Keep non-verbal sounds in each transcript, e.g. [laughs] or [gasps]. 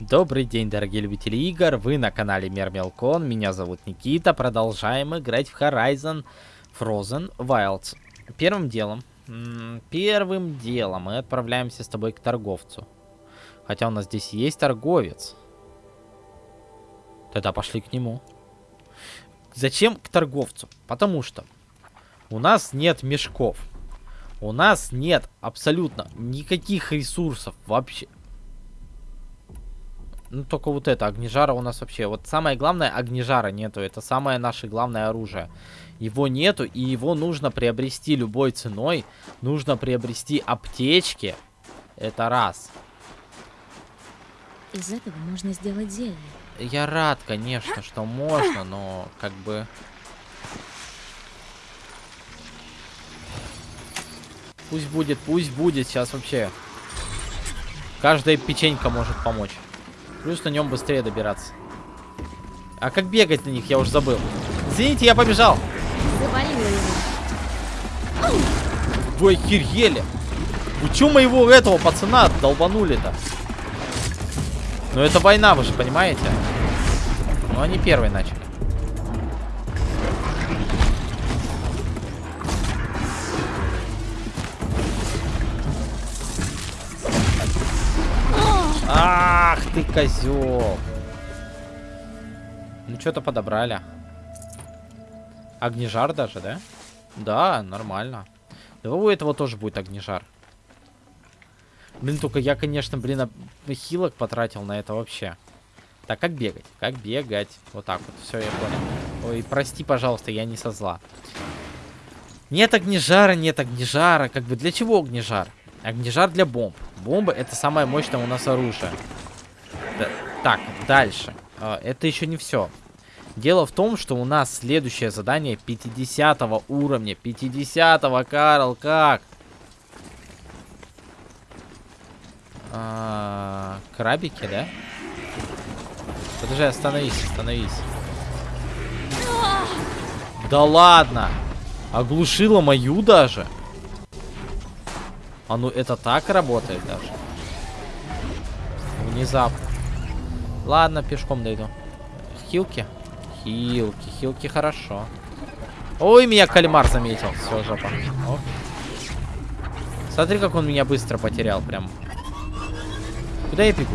Добрый день, дорогие любители игр, вы на канале Мермелкон, меня зовут Никита, продолжаем играть в Horizon Frozen Wilds. Первым делом, первым делом мы отправляемся с тобой к торговцу. Хотя у нас здесь есть торговец. Тогда пошли к нему. Зачем к торговцу? Потому что у нас нет мешков. У нас нет абсолютно никаких ресурсов вообще. Ну, только вот это, огнежара у нас вообще... Вот самое главное, огнежара нету. Это самое наше главное оружие. Его нету, и его нужно приобрести любой ценой. Нужно приобрести аптечки. Это раз. Из этого можно сделать зелье. Я рад, конечно, что можно, но как бы... Пусть будет, пусть будет. Сейчас вообще... Каждая печенька может помочь. Плюс на нем быстрее добираться. А как бегать на них, я уже забыл. Извините, я побежал. Вы охерели. Вы чё моего этого пацана долбанули-то? Ну это война, вы же понимаете? Ну они первые начали. Ах ты козел. Ну что-то подобрали. Огнежар даже, да? Да, нормально. Давай у этого тоже будет огнежар. Блин, только я, конечно, блин, хилок потратил на это вообще. Так, как бегать? Как бегать? Вот так вот. Все, я понял. Ой, прости, пожалуйста, я не со зла. Нет огнежара, нет огнежара. Как бы для чего огнежар? Огнежар для бомб. Бомбы это самое мощное у нас оружие. Да, так, дальше. А, это еще не все. Дело в том, что у нас следующее задание 50 уровня. 50 -го, Карл, как? А, крабики, да? Подожди, остановись, остановись. Да ладно! Оглушила мою даже? А ну это так работает даже. Внезапно. Ладно, пешком дойду. Хилки? Хилки, хилки хорошо. Ой, меня кальмар заметил. Все, жопа. Оп. Смотри, как он меня быстро потерял прям. Куда я бегу?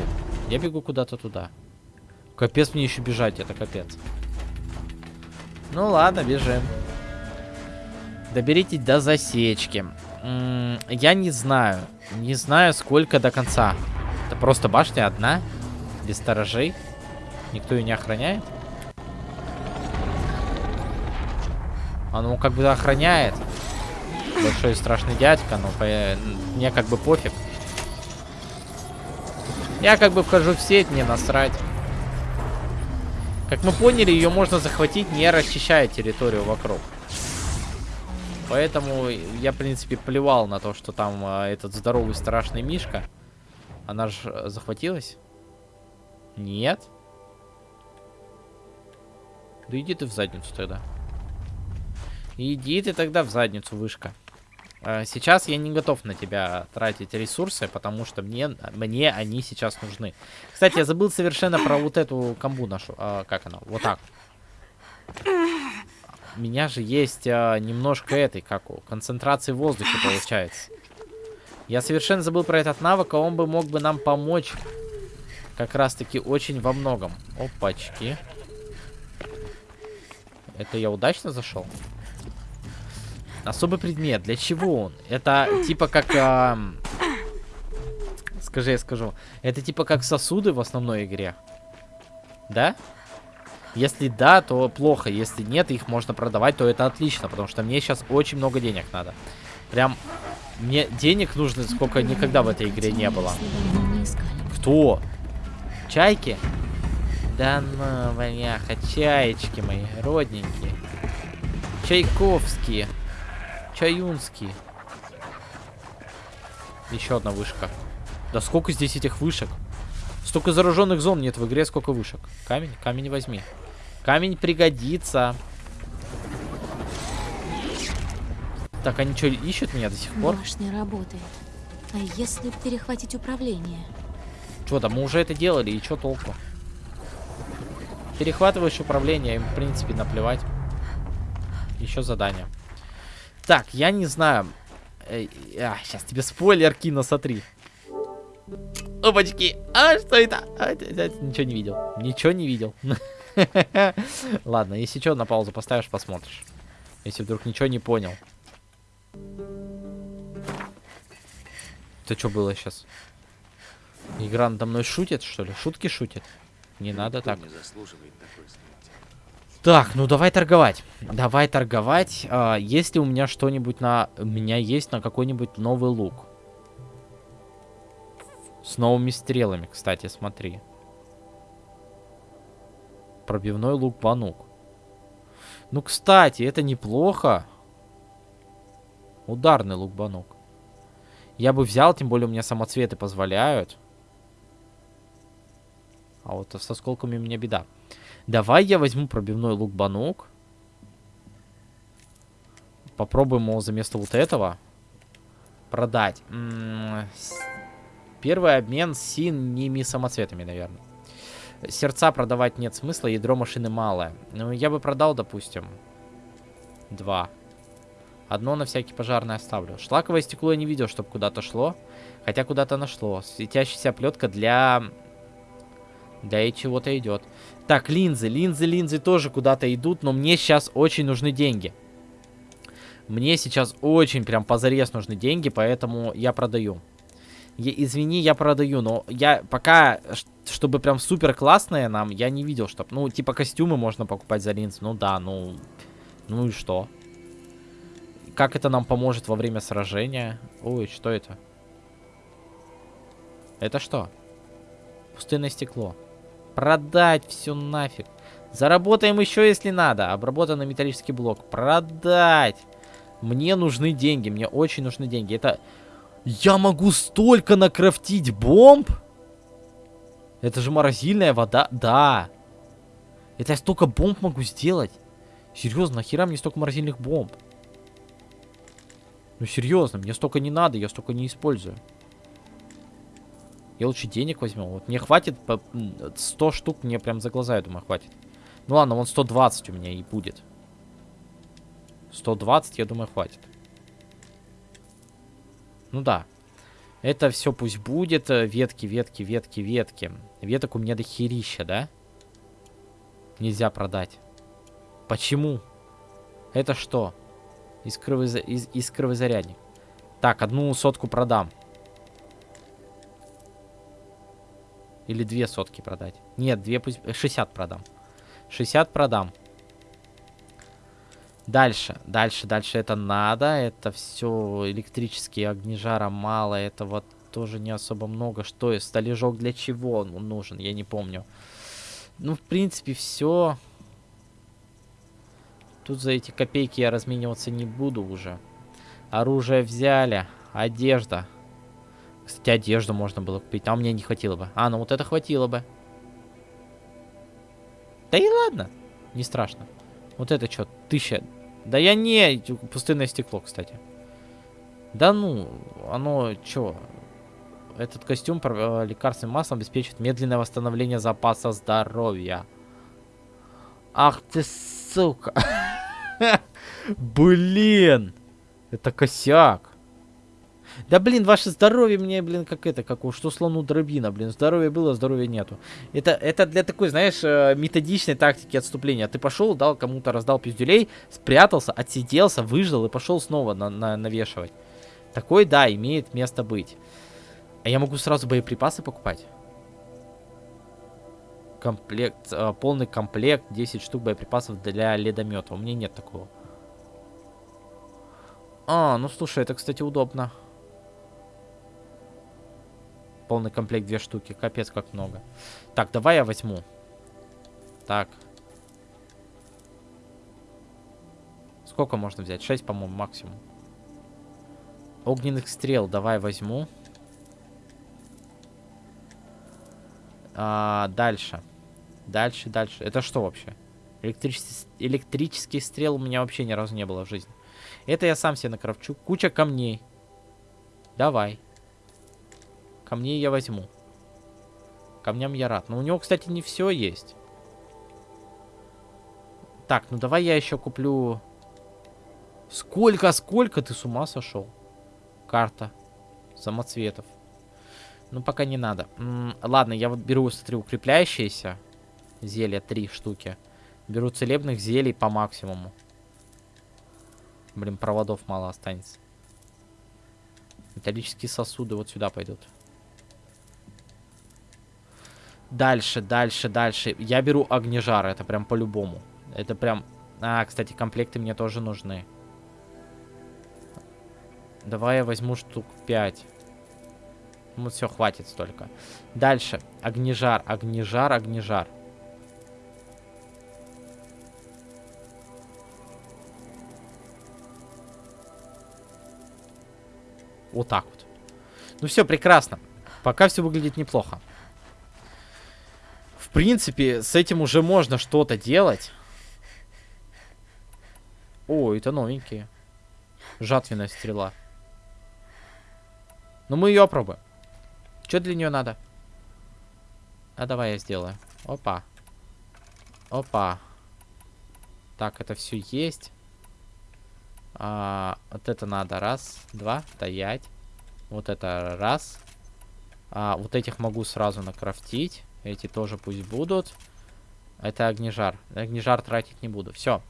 Я бегу куда-то туда. Капец мне еще бежать, это капец. Ну ладно, бежим. Доберитесь до засечки я не знаю. Не знаю, сколько до конца. Это просто башня одна? Без сторожей? Никто ее не охраняет? А ну как бы охраняет. Большой страшный дядька, но по... мне как бы пофиг. Я как бы вхожу в сеть, мне насрать. Как мы поняли, ее можно захватить, не расчищая территорию вокруг. Поэтому я, в принципе, плевал на то, что там а, этот здоровый страшный Мишка. Она же э, захватилась? Нет. Да иди ты в задницу тогда. Иди ты тогда в задницу, вышка. А, сейчас я не готов на тебя тратить ресурсы, потому что мне, мне они сейчас нужны. Кстати, я забыл совершенно про вот эту комбу нашу. А, как она? Вот так [clears throat] меня же есть а, немножко этой, как у, концентрации воздуха получается. Я совершенно забыл про этот навык, а он бы мог бы нам помочь как раз-таки очень во многом. Опачки. Это я удачно зашел? Особый предмет. Для чего он? Это типа как... А... Скажи, я скажу. Это типа как сосуды в основной игре. Да? Если да, то плохо. Если нет, их можно продавать, то это отлично. Потому что мне сейчас очень много денег надо. Прям мне денег нужно, сколько никогда в этой игре не было. Кто? Чайки? Да ну, бляха, чаечки мои, родненькие. Чайковские. Чаюнские. Еще одна вышка. Да сколько здесь этих вышек? Столько зараженных зон нет в игре, сколько вышек. Камень? Камень возьми. Камень пригодится. Так, они что, ищут меня до сих пор? Башня работает. А если перехватить управление? Что, да мы уже это делали, и что толку? Перехватываешь управление, им, в принципе, наплевать. Еще задание. Так, я не знаю. Эй, а, сейчас тебе спойлер кину, смотри. Опачки! А, что это? А, Ничего не видел. Ничего не видел. [laughs] Ладно, если что, на паузу поставишь, посмотришь. Если вдруг ничего не понял. Это что было сейчас? Игра надо мной шутит, что ли? Шутки шутит? Не надо так. не. Так, ну давай торговать. Давай торговать. А, есть ли у меня что-нибудь на... У меня есть на какой-нибудь новый лук. С новыми стрелами, кстати, смотри. Пробивной лук банук. Ну, кстати, это неплохо. Ударный лук банук. Я бы взял, тем более у меня самоцветы позволяют. А вот со сколками у меня беда. Давай я возьму пробивной лук банук. Попробуем его за место вот этого продать. М, с- Первый обмен синими самоцветами, наверное. Сердца продавать нет смысла, ядро машины малое. Ну, я бы продал, допустим, два. Одно на всякий пожарный оставлю. Шлаковое стекло я не видел, чтобы куда-то шло. Хотя куда-то нашло. Светящаяся плетка для... Для чего-то идет. Так, линзы. Линзы, линзы тоже куда-то идут, но мне сейчас очень нужны деньги. Мне сейчас очень прям позарез нужны деньги, поэтому я продаю. Я- извини, я продаю, но я пока, чтобы прям супер классные нам, я не видел, чтоб, ну, типа костюмы можно покупать за линзы. Ну да, ну, ну и что? Как это нам поможет во время сражения? Ой, что это? Это что? Пустынное стекло. Продать все нафиг. Заработаем еще, если надо. Обработанный металлический блок. Продать. Мне нужны деньги. Мне очень нужны деньги. Это... Я могу столько накрафтить бомб? Это же морозильная вода. Да. Это я столько бомб могу сделать. Серьезно, нахера мне столько морозильных бомб? Ну серьезно, мне столько не надо, я столько не использую. Я лучше денег возьму. Вот мне хватит по м, 100 штук, мне прям за глаза, я думаю, хватит. Ну ладно, вон 120 у меня и будет. 120, я думаю, хватит. Ну да. Это все пусть будет. э, Ветки, ветки, ветки, ветки. Веток у меня до херища, да? Нельзя продать. Почему? Это что? Искровый, зарядник. Так, одну сотку продам. Или две сотки продать. Нет, две пусть... э, 60 продам. 60 продам. Дальше, дальше, дальше это надо. Это все электрические огни жара мало. Этого тоже не особо много. Что, и столежок для чего он нужен? Я не помню. Ну, в принципе, все. Тут за эти копейки я размениваться не буду уже. Оружие взяли. Одежда. Кстати, одежду можно было купить. А мне не хватило бы. А, ну вот это хватило бы. Да и ладно. Не страшно. Вот это что, тысяча. Да я не... Пустынное стекло, кстати. Да ну, оно чё? Этот костюм э, лекарственным маслом обеспечит медленное восстановление запаса здоровья. Ах ты сука. [laughs] Блин. Это косяк. Да блин, ваше здоровье мне, блин, как это, как у что слону дробина, блин, здоровья было, здоровья нету. Это, это для такой, знаешь, э, методичной тактики отступления. Ты пошел, дал кому-то, раздал пиздюлей, спрятался, отсиделся, выждал и пошел снова на, на- навешивать. Такой, да, имеет место быть. А я могу сразу боеприпасы покупать? Комплект, э, полный комплект, 10 штук боеприпасов для ледомета. У меня нет такого. А, ну слушай, это, кстати, удобно. Полный комплект две штуки. Капец, как много. Так, давай я возьму. Так. Сколько можно взять? 6, по-моему, максимум. Огненных стрел давай возьму. А, дальше. Дальше, дальше. Это что вообще? Электричес- Электрический стрел у меня вообще ни разу не было в жизни. Это я сам себе накрафчу. Куча камней. Давай. Камней я возьму. камням я рад. Но у него, кстати, не все есть. Так, ну давай я еще куплю... Сколько, сколько ты с ума сошел? Карта. Самоцветов. Ну, пока не надо. М ладно, я вот беру, смотри, укрепляющиеся. Зелья, три штуки. Беру целебных зелий по максимуму. Блин, проводов мало останется. Металлические сосуды вот сюда пойдут. Дальше, дальше, дальше. Я беру огнежар, это прям по-любому. Это прям... А, кстати, комплекты мне тоже нужны. Давай я возьму штук 5. Ну, все, хватит столько. Дальше. Огнежар, огнежар, огнежар. Вот так вот. Ну все, прекрасно. Пока все выглядит неплохо. В принципе, с этим уже можно что-то делать. О, это новенькие. Жатвенная стрела. Ну, мы ее опробуем. Что для нее надо? А давай я сделаю. Опа. Опа. Так, это все есть. А, вот это надо. Раз, два, стоять. Вот это раз. А, вот этих могу сразу накрафтить. Эти тоже пусть будут. Это огнежар. Огнежар тратить не буду. Все.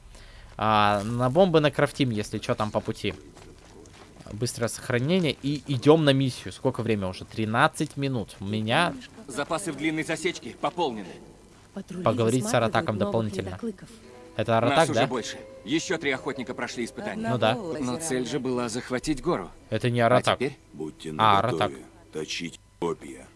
А, на бомбы накрафтим, если что там по пути. Быстрое сохранение. И идем на миссию. Сколько время уже? 13 минут. У меня... Запасы в длинной засечке пополнены. Поговорить с Аратаком дополнительно. Это Аратак, Нас уже да? больше. Еще три охотника прошли испытания. Ну да. Но цель же была захватить гору. Это не А Аратак. теперь Будьте А, наготове, Ратак. точить копья.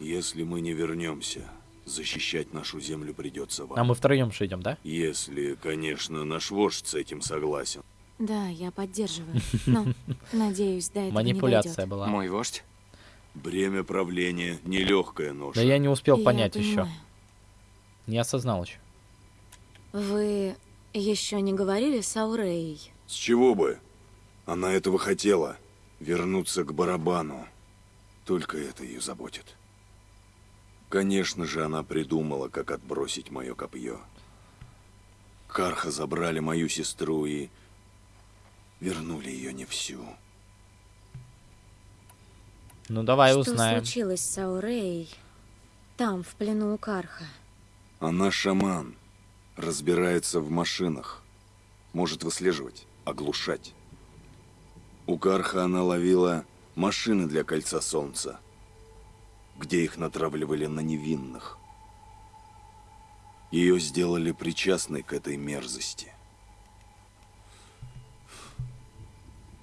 Если мы не вернемся, защищать нашу землю придется вам. А мы втроем же идем, да? Если, конечно, наш вождь с этим согласен. Да, я поддерживаю. Но, [laughs] надеюсь, до этого Манипуляция не была. мой вождь. Бремя правления — нелегкая ноша. Да я не успел Я понять еще. понимаю. Не осознал еще. Вы еще не говорили с Ауреей? С чего бы? Она этого хотела. Вернуться к барабану. Только это ее заботит. Конечно же, она придумала, как отбросить мое копье. Карха забрали мою сестру и вернули ее не всю. Ну давай Что узнаем. случилось с Ауреей там, в плену у Карха? Она шаман. Разбирается в машинах. Может выслеживать, оглушать. У Карха она ловила машины для Кольца Солнца, где их натравливали на невинных. Ее сделали причастной к этой мерзости.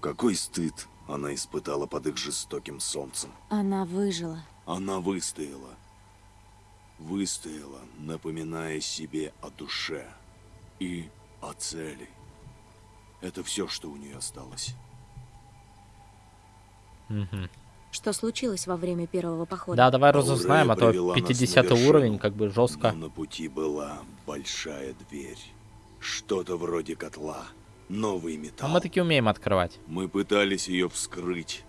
Какой стыд она испытала под их жестоким солнцем. Она выжила. Она выстояла. Выстояла, напоминая себе о душе и о цели. Это все, что у нее осталось. Мгм. Что случилось во время первого похода? Да, давай разузнаем, а то привела нас на 50 вершину, уровень, как бы жестко. Но на пути была большая дверь. Что-то вроде котла. Новый А металл. мы таки умеем открывать. Мы пытались ее вскрыть,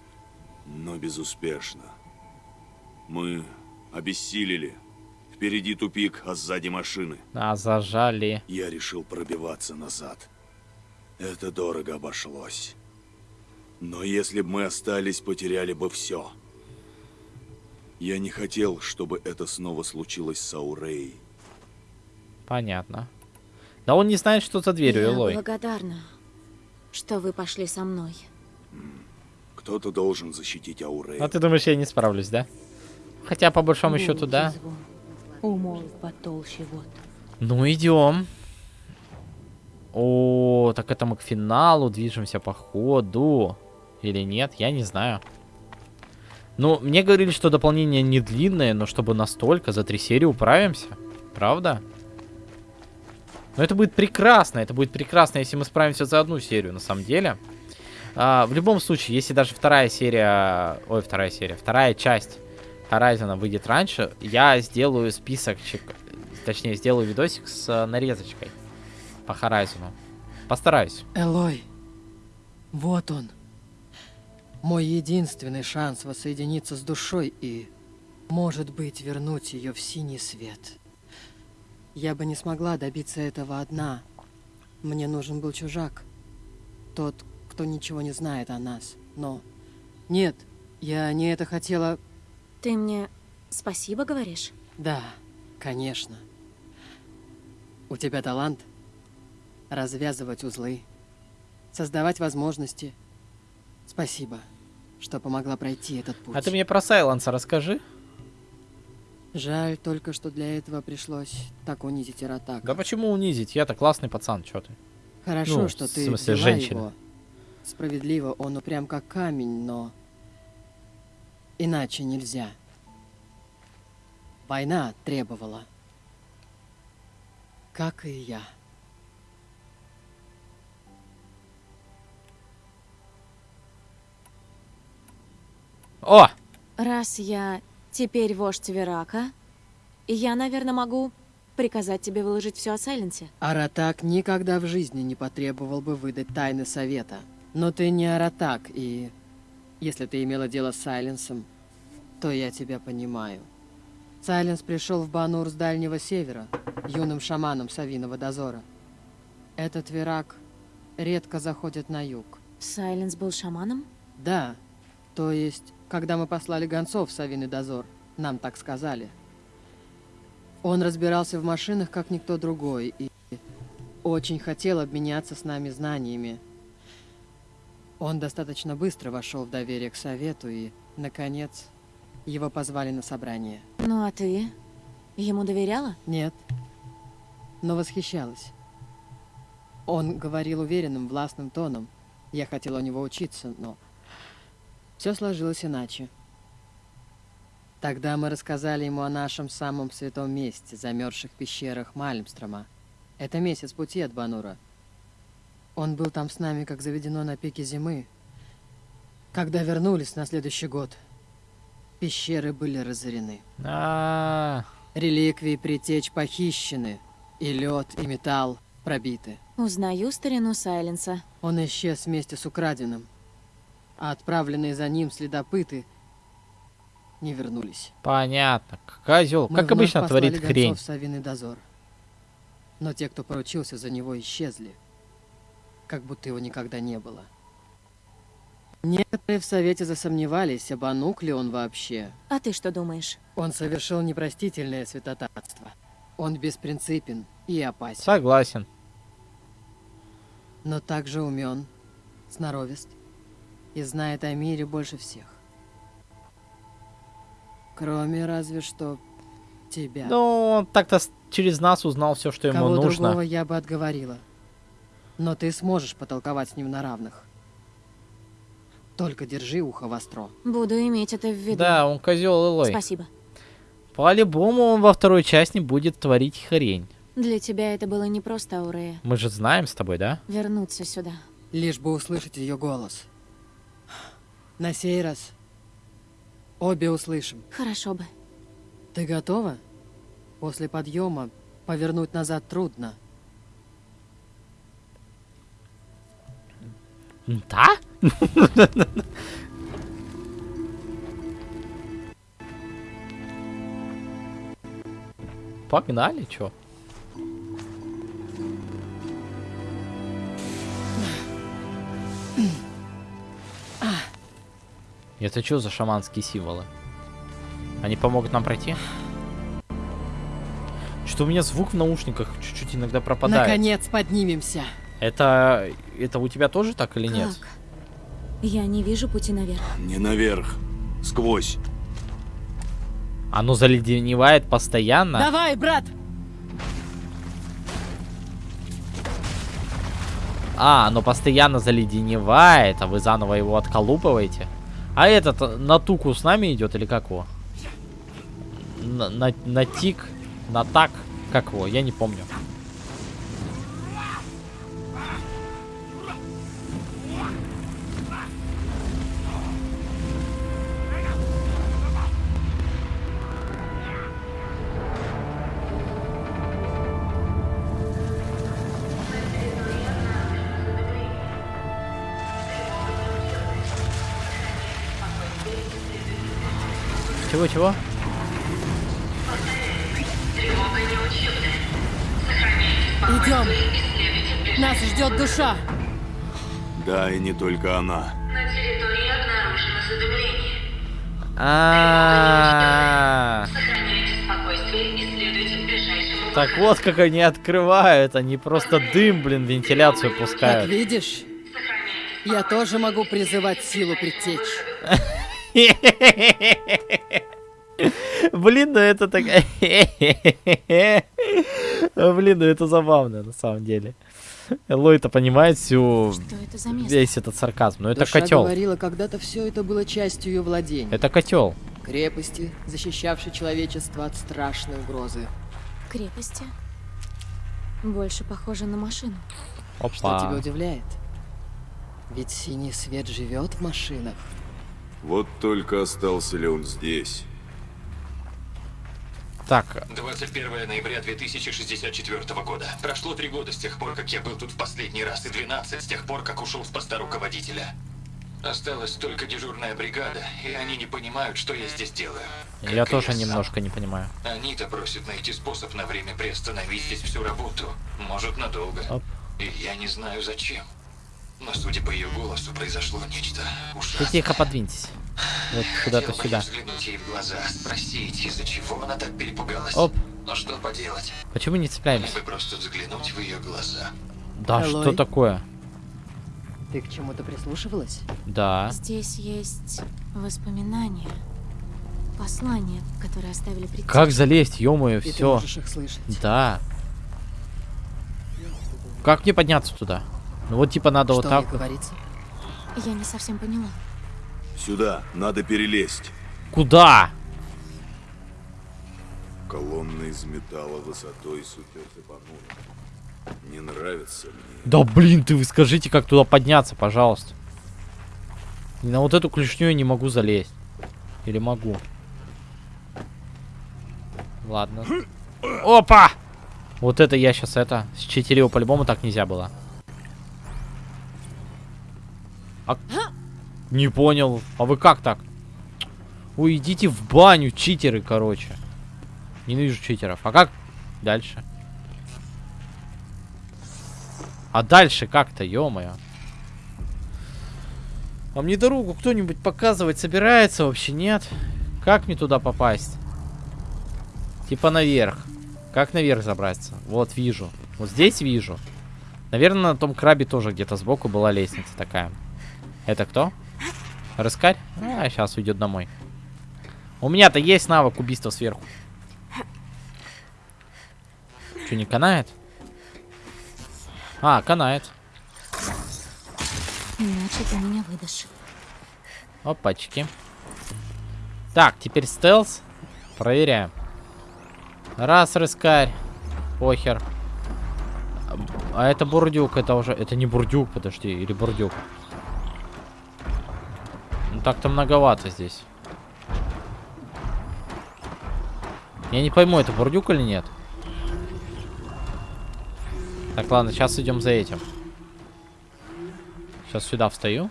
но безуспешно. Мы обессилели. Впереди тупик, а сзади машины. А, зажали. Я решил пробиваться назад. Это дорого обошлось. Но если бы мы остались, потеряли бы все. Я не хотел, чтобы это снова случилось с Аурей. Понятно. Да он не знает, что за дверью, Я Элой. благодарна, что вы пошли со мной. Кто-то должен защитить Аурей. А ты думаешь, я не справлюсь, да? Хотя, по большому счету, да. Умолк потолще. Ну, идем. О, так это мы к финалу движемся по ходу. Или нет, я не знаю. Ну, мне говорили, что дополнение не длинное, но чтобы настолько, за три серии управимся. Правда? Но это будет прекрасно, это будет прекрасно, если мы справимся за одну серию, на самом деле. А, в любом случае, если даже вторая серия... Ой, вторая серия. Вторая часть Horizon выйдет раньше, я сделаю списочек, точнее, сделаю видосик с э, нарезочкой по Horizon. Постараюсь. Элой, вот он. Мой единственный шанс воссоединиться с душой и Может быть, вернуть ее в синий свет. Я бы не смогла добиться этого одна. Мне нужен был чужак. Тот, кто ничего не знает о нас. Но... Нет, я не это хотела... Ты мне спасибо говоришь? Да, конечно. У тебя талант развязывать узлы, создавать возможности. Спасибо, что помогла пройти этот путь. А ты мне про Сайленса расскажи. Жаль только, что для этого пришлось так унизить Иратака. Да почему унизить? Я-то классный пацан, чё ты? Хорошо, ну, что в ты смысле, взяла женщина. его. Справедливо, он упрям как камень, но... Иначе нельзя. Война требовала. Как и я. О! Раз я теперь вождь Верака, я, наверное, могу приказать тебе выложить все о Сайленсе. Аратак никогда в жизни не потребовал бы выдать тайны совета. Но ты не Аратак, и... Если ты имела дело с Сайленсом, то я тебя понимаю. Сайленс пришел в Банур с Дальнего Севера, юным шаманом Савиного дозора. Этот Верак редко заходит на юг. Сайленс был шаманом? Да, то есть, когда мы послали гонцов в Савиный дозор, нам так сказали. Он разбирался в машинах, как никто другой, и очень хотел обменяться с нами знаниями. Он достаточно быстро вошел в доверие к совету, и, наконец, его позвали на собрание. Ну а ты? Ему доверяла? Нет, но восхищалась. Он говорил уверенным, властным тоном. Я хотела у него учиться, но все сложилось иначе. Тогда мы рассказали ему о нашем самом святом месте, замерзших пещерах Мальмстрома. Это месяц пути от Банура. Он был там с нами, как заведено на пике зимы. Когда вернулись на следующий год, пещеры были разорены. А, Реликвии притеч похищены, и лед, и металл пробиты. Узнаю старину Сайленса. Он исчез вместе с украденным, а отправленные за ним следопыты не вернулись. понятно. Козел, Мы как обычно творит хрень. Савиный дозор. Но те, кто поручился за него, исчезли. Как будто его никогда не было. Некоторые в Совете засомневались, обанук ли он вообще. А ты что думаешь? Он совершил непростительное святотатство. Он беспринципен и опасен. Согласен. но также умен, сноровист и знает о мире больше всех. Кроме разве что тебя. Ну, он так-то через нас узнал все, что ему Кого нужно. другого я бы отговорила. Но ты сможешь потолковать с ним на равных. Только держи ухо востро. Буду иметь это в виду. Да, он козел Илой. Спасибо. По-любому он во второй части будет творить хрень. Для тебя это было не просто, Аурея. Мы же знаем с тобой, да? Вернуться сюда. Лишь бы услышать ее голос. На сей раз обе услышим. Хорошо бы. Ты готова? После подъема повернуть назад трудно. Да? [laughs] Погнали, чё? Это что за шаманские символы? Они помогут нам пройти? Что у меня звук в наушниках чуть-чуть иногда пропадает. Наконец поднимемся. Это, это у тебя тоже так или нет? Как? Я не вижу пути наверх. Не наверх, сквозь. Оно заледеневает постоянно. Давай, брат! А, оно постоянно заледеневает, а вы заново его отколупываете. А этот э, на туку с нами идет или как его? На, на, на тик, на так, как его, я не помню. Чего-чего? Идем. Нас ждет душа. Да, и не только она. А. Так вот как они открывают, они просто дым, блин, вентиляцию пускают. Как видишь, я тоже могу призывать силу предтечь. [laughs] Блин, ну это так... Блин, ну это забавно на самом деле. Лой-то понимает всю... Что это за место? Весь этот сарказм. Ну это котел. говорила, когда-то все это было частью ее владений. Это котел. Крепости, защищавшей человечество от страшной угрозы. Крепости. Больше похоже на машину. Что тебя Опа. удивляет? Ведь синий свет живет в машинах. Вот только остался ли он здесь? Так, 21 ноября 2064 года. Прошло три года с тех пор, как я был тут в последний раз, и 12 с тех пор, как ушел с поста руководителя. Осталась только дежурная бригада, и они не понимают, что я здесь делаю. Как я тоже сам. немножко не понимаю. Они-то просят найти способ на время приостановить здесь всю работу. Может, надолго. Оп. И я не знаю зачем. Но судя по ее голосу, произошло нечто Ты ужасное. тихо подвиньтесь. Вот куда-то сюда. я взглянуть ей в глаза, спросить, из-за чего она так перепугалась. Оп. Но что поделать? Почему не цепляемся? Просто взглянуть в ее глаза. Да, Элой? что такое? Ты к чему-то прислушивалась? Да. Здесь есть воспоминания. Послания, которые оставили предки. Как залезть, ё-моё, все. их слышать. Да. Как мне подняться туда? Ну вот типа надо Что вот так говорится? Я не совсем поняла. Сюда, надо перелезть. Куда? Колонна из металла высотой с понурой. Не нравится мне. Да блин, ты вы скажите, как туда подняться, пожалуйста. И на вот эту клешню я не могу залезть. Или могу? Ладно. Опа! Вот это я сейчас это... Считерил по-любому так нельзя было. А... Не понял. А вы как так? Ой, идите в баню, читеры, короче. Ненавижу читеров. А как дальше? А дальше как-то, ё-моё. А мне дорогу кто-нибудь показывать собирается вообще, нет? Как мне туда попасть? Типа наверх. Как наверх забраться? Вот, вижу. Вот здесь вижу. Наверное, на том крабе тоже где-то сбоку была лестница такая. Это кто? Рыскарь? А, сейчас уйдет домой. У меня-то есть навык убийства сверху. Что, не канает? А, канает. Иначе ты меня выдашь. Опачки. Так, теперь стелс. Проверяем. Раз, рыскарь. Похер. А это бурдюк, это уже... Это не бурдюк, подожди, или бурдюк. Ну так-то многовато здесь. Я не пойму, это бурдюк или нет. Так, ладно, сейчас идем за этим. Сейчас сюда встаю.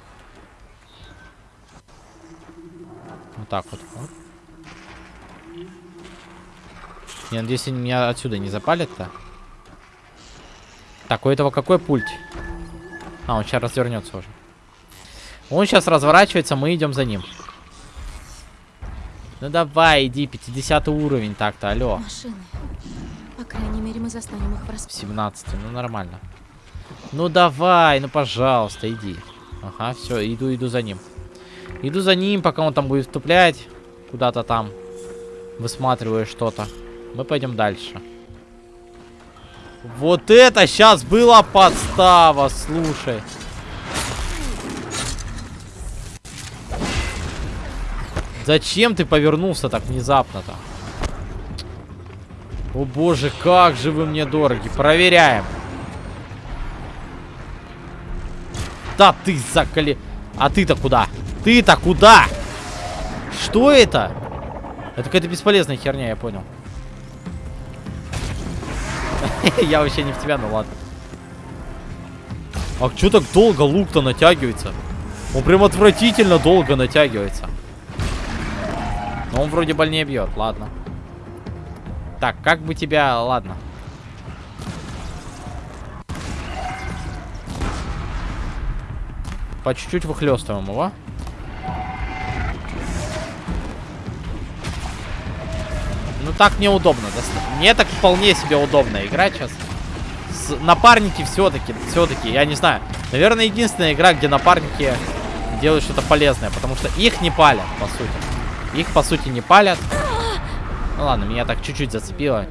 Вот так вот. Я надеюсь, они меня отсюда не запалят-то. Так, у этого какой пульт? А, он сейчас развернется уже. Он сейчас разворачивается, мы идем за ним. Ну давай, иди, 50 уровень так-то, алло. Машины. По крайней мере, мы застанем их врасплох. 17, ну нормально. Ну давай, ну пожалуйста, иди. Ага, все, иду, иду за ним. Иду за ним, пока он там будет вступлять. Куда-то там. Высматривая что-то. Мы пойдем дальше. Вот это сейчас была подстава, слушай. Зачем ты повернулся так внезапно-то? О боже, как же вы мне дороги. Проверяем. Да ты заколи... А ты-то куда? Ты-то куда? Что это? Это какая-то бесполезная херня, я понял. [laughs] Я вообще не в тебя, ну ладно. А что так долго лук-то натягивается? Он прям отвратительно долго натягивается. Но он вроде больнее бьет, ладно. Так, как бы тебя... Ладно. По чуть-чуть выхлестываем его. Ну так неудобно. Мне так вполне себе удобно играть сейчас. С напарники все-таки, все-таки, я не знаю. Наверное, единственная игра, где напарники делают что-то полезное, потому что их не палят, по сути. Их, по сути, не палят. Ну ладно, меня так чуть-чуть зацепило.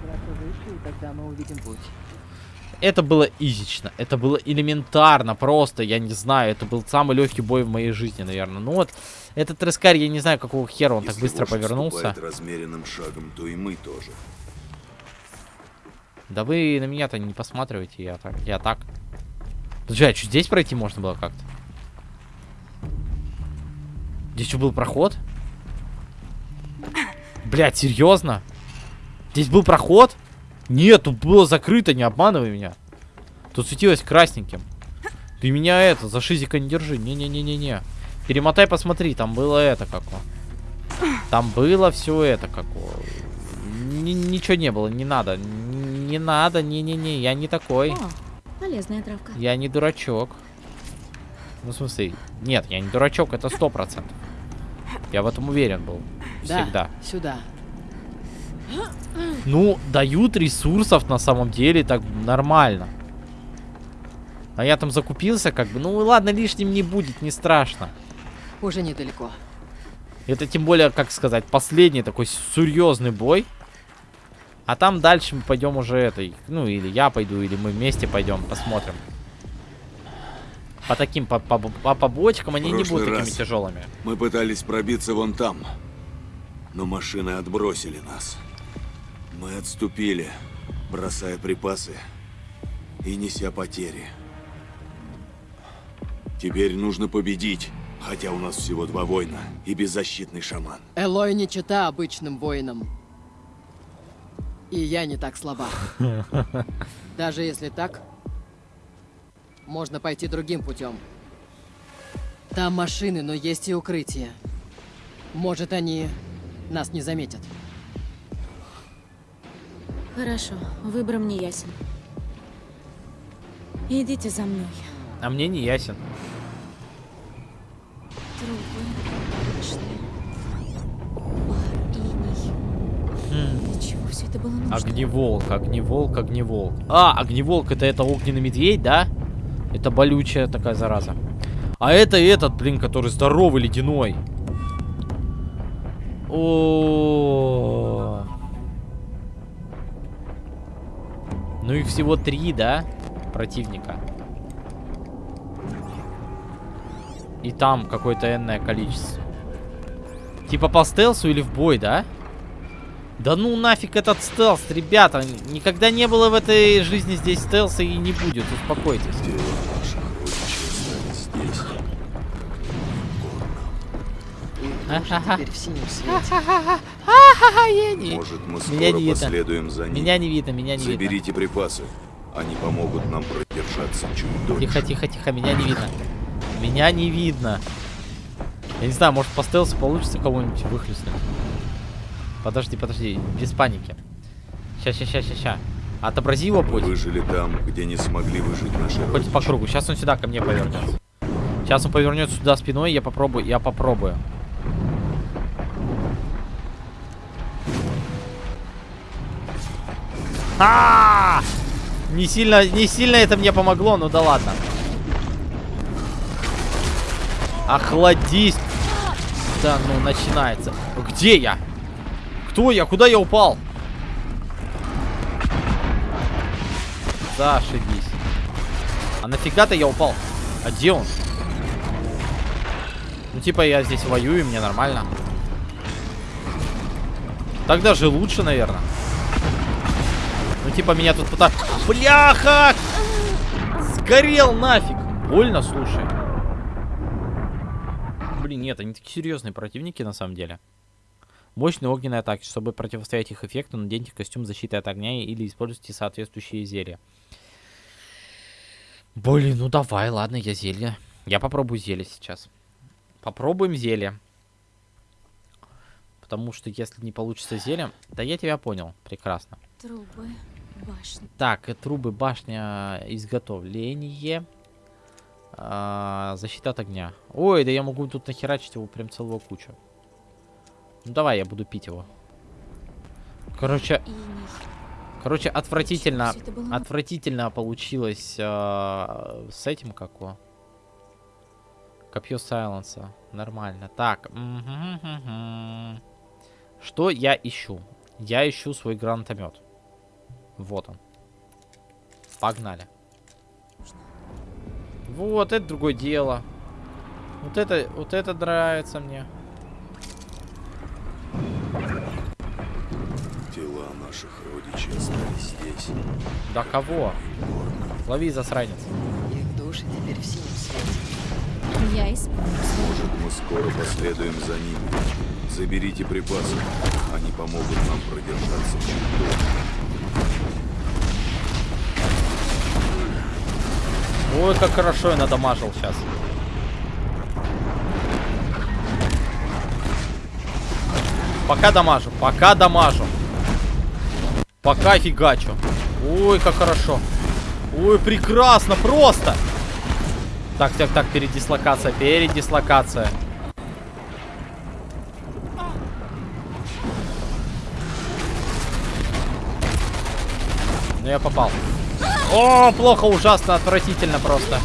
Это было изично, это было элементарно, просто, я не знаю, это был самый легкий бой в моей жизни, наверное. Ну вот, этот трескарь, я не знаю, какого хера он так Если быстро вождь повернулся. размеренным шагом, то и мы тоже. Да вы на меня-то не посматривайте, я так, я так. Подожди, а что, здесь пройти можно было как-то? Здесь что, был проход? Блять, серьезно? Здесь был проход? Нет, тут было закрыто, не обманывай меня. Тут светилось красненьким. Ты меня это, за шизика не держи. Не-не-не-не-не. Перемотай, посмотри, там было это какое. Там было все это какое. Ни- ничего не было, не надо. Не надо, не-не-не, я не такой. О, полезная травка. Я не дурачок. Ну, в смысле, нет, я не дурачок, это сто процентов. Я в этом уверен был. Да, Всегда. сюда. Ну, дают ресурсов на самом деле так нормально. А я там закупился, как бы. Ну ладно, лишним не будет, не страшно. Уже недалеко. Это тем более, как сказать, последний такой серьезный бой. А там дальше мы пойдем уже этой. Ну, или я пойду, или мы вместе пойдем, посмотрим. По таким, по, по, по побочкам они не будут такими тяжелыми. Мы пытались пробиться вон там, но машины отбросили нас. Мы отступили, бросая припасы и неся потери. Теперь нужно победить, хотя у нас всего два воина и беззащитный шаман. Элой не чита обычным воинам. И я не так слаба. [laughs] Даже если так, можно пойти другим путем. Там машины, но есть и укрытие. Может, они нас не заметят. Хорошо, выбор мне ясен. Идите за мной. А мне не ясен. Нужно? Огневолк, огневолк, огневолк. А, огневолк это это огненный медведь, да? Это болючая такая зараза. А это этот, блин, который здоровый, ледяной. О. Ну их всего три, да? Противника. И там какое-то энное количество. Типа по стелсу или в бой, да? Да ну нафиг этот стелс, ребята. Никогда не было в этой жизни здесь стелса и не будет. Успокойтесь. Ха-ха-ха. Теперь в синем свете. Может, мы скоро последуем за ним. Меня не видно, меня не видно. Заберите припасы. Они помогут нам продержаться чуть дольше. Тихо, тихо, тихо, меня не видно. Меня не видно. Я не знаю, может по стелсу получится кого-нибудь выхлестнуть. Подожди, подожди, без паники. Ща, ща, ща, ща, ща. Отобрази его путь. выжили там, где не смогли выжить наши Хоть родичи. по кругу. Сейчас он сюда ко мне повернется. Сейчас он повернется сюда спиной, я попробую, я попробую. А! Не сильно, не сильно это мне помогло, ну да ладно. Охладись. Да, ну начинается. Где я? Кто я? Куда я упал? Зашибись. А нафига-то я упал? А где он? Ну, типа, я здесь воюю, мне нормально. Так даже лучше, наверное. Типа, меня тут пытаются... Бляха! Сгорел нафиг! Больно, слушай. Блин, нет, они такие серьезные противники, на самом деле. Мощные огненные атаки. Чтобы противостоять их эффекту, наденьте костюм защиты от огня или используйте соответствующие зелья. Блин, ну давай, ладно, я зелье. Я попробую зелье сейчас. Попробуем зелье. Потому что если не получится зелье... Да я тебя понял, прекрасно. Трубы, башни. Так, э, трубы, башня, изготовление. А, защита от огня. Ой, да я могу тут нахерачить его прям целую кучу. Ну давай, я буду пить его. Короче, короче, отвратительно, было отвратительно получилось а, с этим како. Копье сайленса. Нормально. Так. Что я ищу? Я ищу свой гранатомет. Вот он. Погнали. Вот, это другое дело. Вот это, вот это нравится мне. Тела наших родичей остались здесь. Да кого? Лови, засранец. Их души теперь в синем свете. Я исполню Может, мы скоро последуем за ними. Заберите припасы. Они помогут нам продержаться чуть дольше. Ой, как хорошо я надамажил сейчас. Пока дамажу, пока дамажу. Пока фигачу. Ой, как хорошо. Ой, прекрасно, просто. Так, так, так, передислокация, передислокация. Ну, я попал. О, плохо, ужасно, отвратительно просто.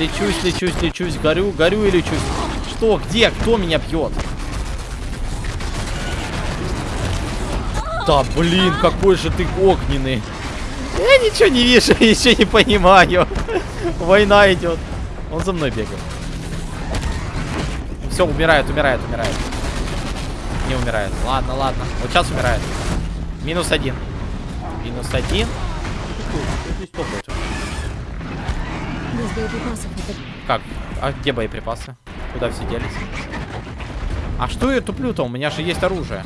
Лечусь, лечусь, лечусь, горю, горю и лечусь. Что, где, кто меня бьет? Да, блин, какой же ты огненный. Я ничего не вижу, [laughs] еще не понимаю. Война идет. Он за мной бегает. Все, умирает, умирает, умирает. Не умирает. Ладно, ладно. Вот сейчас умирает. Минус один. Минус один. Здесь топает. Без боеприпасов Как? А где боеприпасы? Куда все делись? А что я туплю-то? У меня же есть оружие.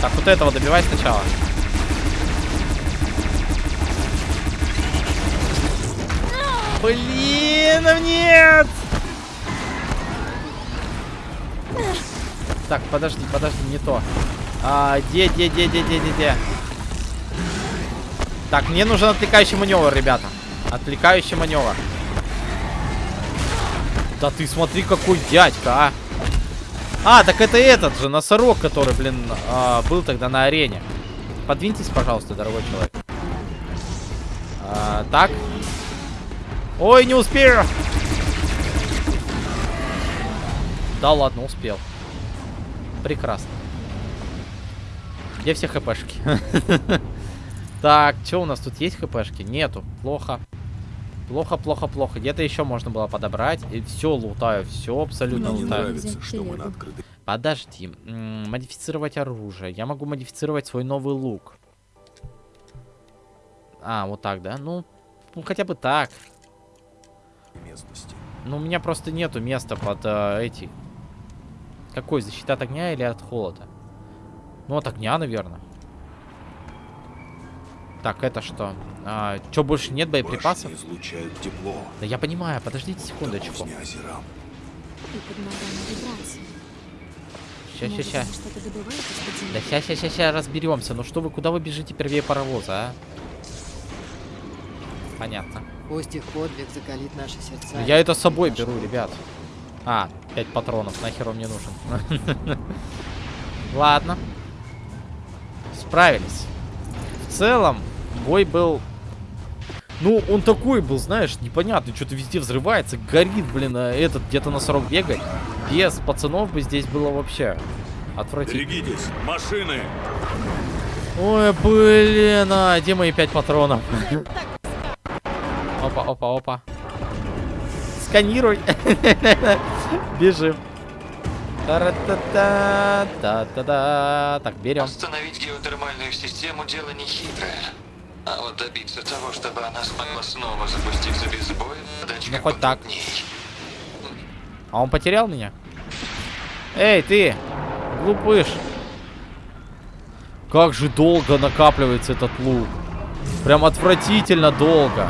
Так, вот этого добивай сначала. Блин, нет! Так, подожди, подожди, не то. А, где, где, где, где, где, где, где? Так, мне нужен отвлекающий маневр, ребята. Отвлекающий маневр. Да ты смотри, какой дядька, а. А, так это этот же, носорог, который, блин, а, был тогда на арене. Подвиньтесь, пожалуйста, дорогой человек. А, так. Ой, не успею. Да ладно, успел. Прекрасно. Где все хпшки? [laughs] Так, что у нас тут есть хпшки? Нету. Плохо. Плохо, плохо, плохо. Где-то еще можно было подобрать. И все лутаю. Все абсолютно Мне не лутаю. нравится, что мы на открытой Подожди. М, Модифицировать оружие. Я могу модифицировать свой новый лук. А, вот так, да? Ну, ну хотя бы так. местности. Ну, у меня просто нету места под э, эти... Какой? Защита от огня или от холода? Ну, от огня, наверное. Так, это что? А, что, больше нет боеприпасов? Башни излучают тепло. Да я понимаю, подождите секундочку. Ща, из-под земли? Да ща, ща, ща, ща разберемся. Ну что вы, куда вы бежите первее паровоза, а? Понятно. Пусть их подвиг закалит наши сердца. Ну, Я это с собой беру, ребят. А, 5 патронов, нахер он мне нужен. [laughs] Ладно. Справились. В целом, бой был... Ну, он такой был, знаешь, непонятный, что-то везде взрывается, горит, блин, а этот где-то носорог бегает. Без пацанов бы здесь было вообще отвратительно. Берегитесь, машины! Ой, блин, а где мои пять патронов? Опа, опа, опа. Сканируй. [laughs] Бежим. Та-ра-та-та, та-та-да. Так, берем. Остановить геотермальную систему дело нехитрое. А вот добиться того, чтобы она смогла снова запуститься без боя, задачка Ну, хоть так. потрудней. А он потерял меня? Эй, ты! Глупыш! Как же долго накапливается этот лук. Прям отвратительно долго.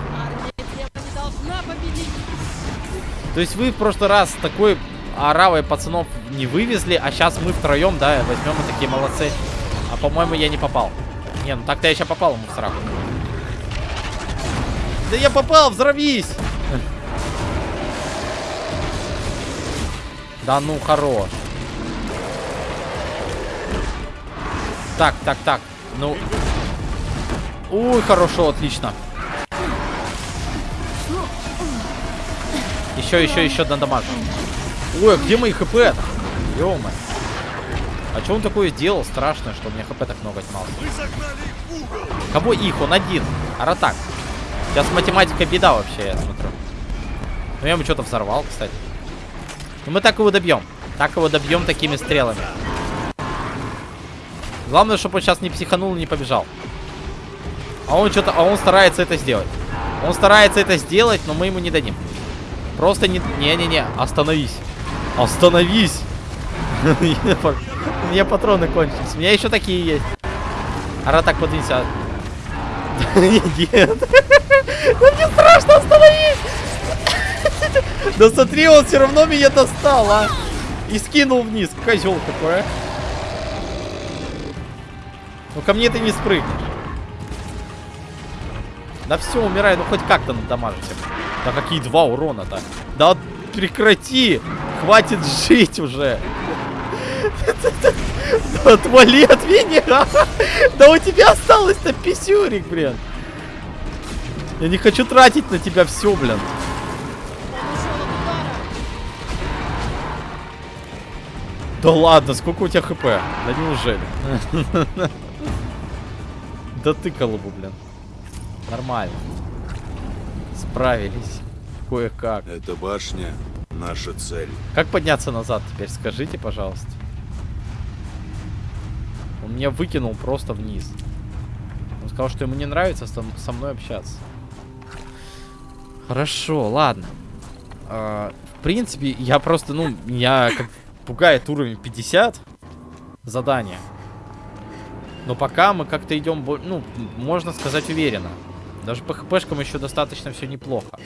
То есть вы в прошлый раз такой оравой пацанов не вывезли, а сейчас мы втроем, да, возьмем и такие молодцы. А по-моему, я не попал. Не, ну так-то я сейчас попал ему в сраку. Да я попал, взорвись! Да ну, хорош. Так, так, так. Ну. Ой, хорошо, отлично. Еще, еще, еще надамажу. Ой, а где мои хп -то? А что он такое сделал страшное, что у меня хп так много отнималось? Кого их? Он один. Аратак. Сейчас математика беда вообще, я смотрю. Ну я ему что-то взорвал, кстати. Ну мы так его добьем. Так его добьем такими стрелами. Главное, чтобы он сейчас не психанул и не побежал. А он что-то, а он старается это сделать. Он старается это сделать, но мы ему не дадим. Просто не... Не-не-не, остановись. Остановись! У меня патроны кончились. У меня еще такие есть. Ара так подвинься. [laughs] Нет. Ну мне страшно, остановись! Да смотри, он все равно меня достал, а! И скинул вниз. Козел такой, а. Ну ко мне ты не спрыгнешь. Да все, умирай, ну хоть как-то надамажить. Да какие два урона-то? Да прекрати! Хватит жить уже! Да отвали от меня! Да у тебя осталось-то писюрик, блин! Я не хочу тратить на тебя все, блин. Да ладно, сколько у тебя хп? Да неужели? [laughs] Да ты колобу, блин. Нормально. Справились. Кое-как. Эта башня — наша цель. Как подняться назад теперь? Скажите, пожалуйста. Он меня выкинул просто вниз. Он сказал, что ему не нравится со, со мной общаться. Хорошо, ладно. А, в принципе, я просто, ну, меня как пугает уровень 50 задания. Но пока мы как-то идем, ну, можно сказать, уверенно. Даже по хпшкам еще достаточно все неплохо.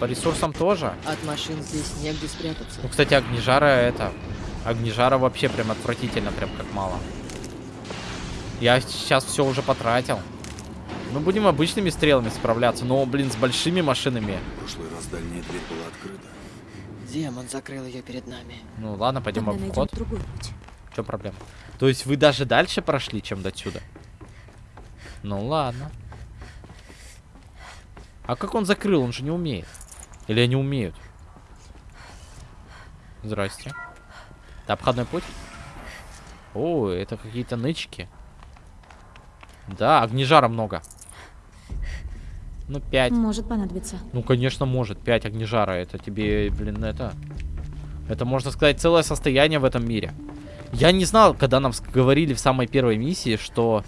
По ресурсам тоже. От машин здесь негде спрятаться. Ну, кстати, огнежара это... Огнежара вообще прям отвратительно, прям как мало. Я сейчас все уже потратил. Мы будем обычными стрелами справляться, но, блин, с большими машинами. В прошлый раз дальняя дверь была открыта. Демон закрыл ее перед нами. Ну ладно, пойдем Тогда в найдем обход. другой путь. В чем проблема? То есть вы даже дальше прошли, чем до сюда? Ну ладно. А как он закрыл? Он же не умеет. Или они умеют? Здрасте. Это обходной путь? О, это какие-то нычки. Да, огнежара много. Ну, 5. Может понадобиться. Ну, конечно, может. 5 огнежара. Это тебе, блин, это... Это, можно сказать, целое состояние в этом мире. Я не знал, когда нам говорили в самой первой миссии, что...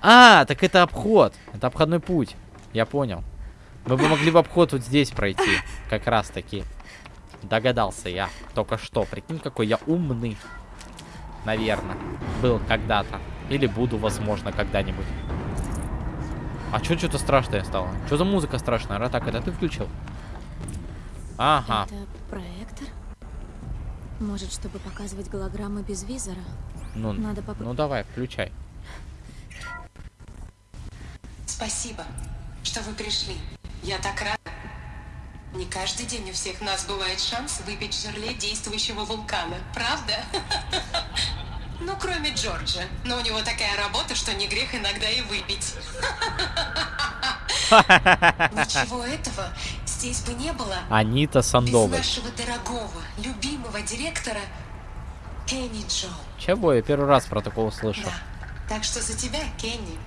А, так это обход. Это обходной путь. Я понял. Мы бы могли в обход вот здесь пройти. Как раз таки. Догадался я. Только что. Прикинь, какой я умный. Наверное. Был когда-то. Или буду, возможно, когда-нибудь. А чё что-то страшное стало? Что за музыка страшная? Ратак, это ты включил? Ага. Это проектор? Может, чтобы показывать голограммы без визора? Ну, Надо попробовать. ну давай, включай. Спасибо, что вы пришли. Я так рада. Не каждый день у всех нас бывает шанс выпить жерле действующего вулкана, правда? [laughs] Ну, кроме Джорджа. Но у него такая работа, что не грех иногда и выпить. [laughs] Ничего этого здесь бы не было Анита без Сандовой. нашего дорогого, любимого директора Кенни Джо. Чего? Я первый раз про такого слышу. Да. Так что за тебя, Кенни.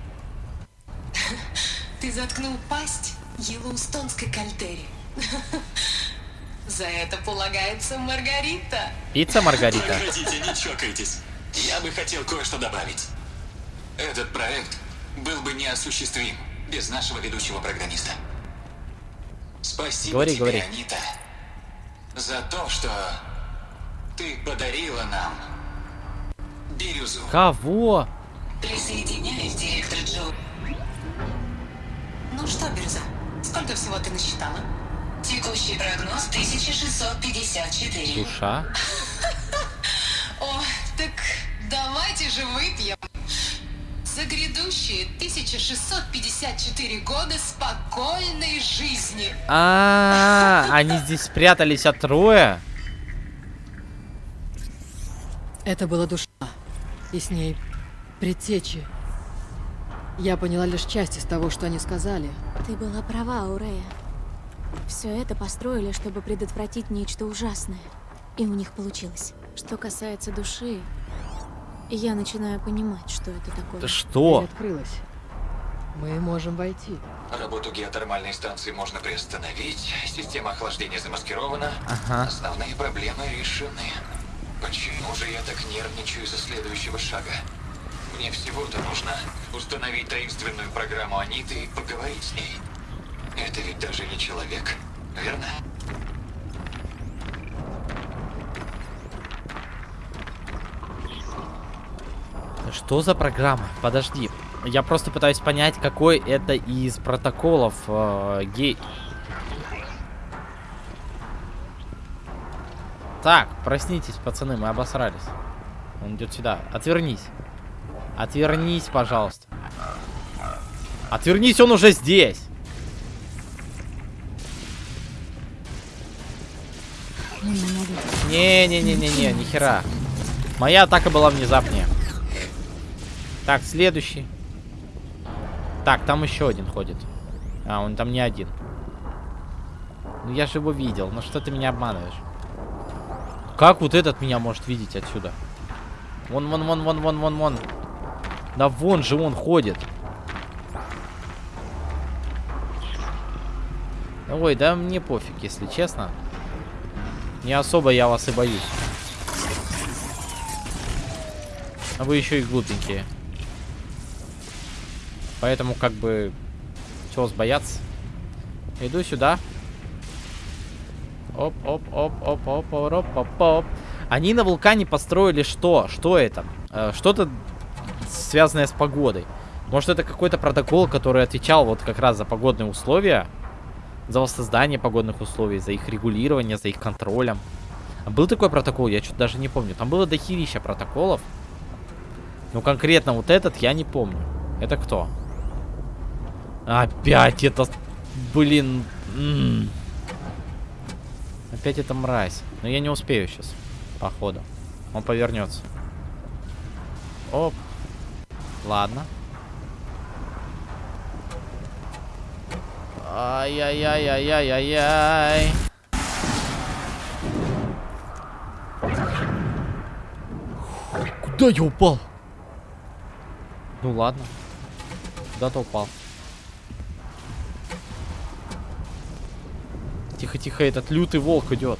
[laughs] Ты заткнул пасть Йеллоустонской кальдере. [laughs] За это полагается Маргарита. Пицца Маргарита. Погодите, не чокайтесь. Я бы хотел кое-что добавить. Этот проект был бы неосуществим без нашего ведущего программиста. Спасибо Говори, тебе, говори. Анита, за то, что ты подарила нам бирюзу. Кого? Присоединяюсь, директор Джо. Ну что, Бирза, сколько всего ты насчитала? Текущий прогноз 1654. Душа? [laughs] О, так давайте же выпьем за грядущие 1654 года спокойной жизни. А, они здесь спрятались от Троя? Это была душа. И с ней предтечи. Я поняла лишь часть из того, что они сказали. Ты была права, Аурея. Все это построили, чтобы предотвратить нечто ужасное. И у них получилось. Что касается души, я начинаю понимать, что это такое. Да что? Дверь открылась. Мы можем войти. Работу геотермальной станции можно приостановить, система охлаждения замаскирована, Ага. основные проблемы решены. Почему же я так нервничаю из-за следующего шага? Мне всего-то нужно установить таинственную программу Аниты и поговорить с ней. Это ведь даже не человек, верно? Что за программа? Подожди. Я просто пытаюсь понять, какой это из протоколов э, гей... Так, проснитесь, пацаны, мы обосрались. Он идет сюда. Отвернись. Отвернись, пожалуйста. Отвернись, он уже здесь. Не-не-не-не-не, нихера. Моя атака была внезапнее. Так, следующий. Так, там еще один ходит. А, он там не один. Ну я же его видел. Ну что ты меня обманываешь? Как вот этот меня может видеть отсюда? Вон, вон, вон, вон, вон, вон, вон. Да вон же он ходит. Ой, да мне пофиг, если честно. Не особо я вас и боюсь. А вы еще и глупенькие. Поэтому как бы... Чего сбояться. Иду сюда. Оп, оп, оп, оп, оп, оп, оп, оп. Они на вулкане построили что? Что это? Э, что-то связанное с погодой. Может, это какой-то протокол, который отвечал вот как раз за погодные условия? За воссоздание погодных условий, за их регулирование, за их контролем. А был такой протокол, я что-то даже не помню. Там было дохерища протоколов. Но конкретно вот этот я не помню. Это кто? Опять это... Блин... м. Опять это мразь. Но я не успею сейчас. Походу. Он повернется. Оп. Ладно. Ай-яй-яй-яй-яй-яй-яй. Куда я упал? Ну ладно. Куда-то упал. Тихо-тихо, этот лютый волк идет.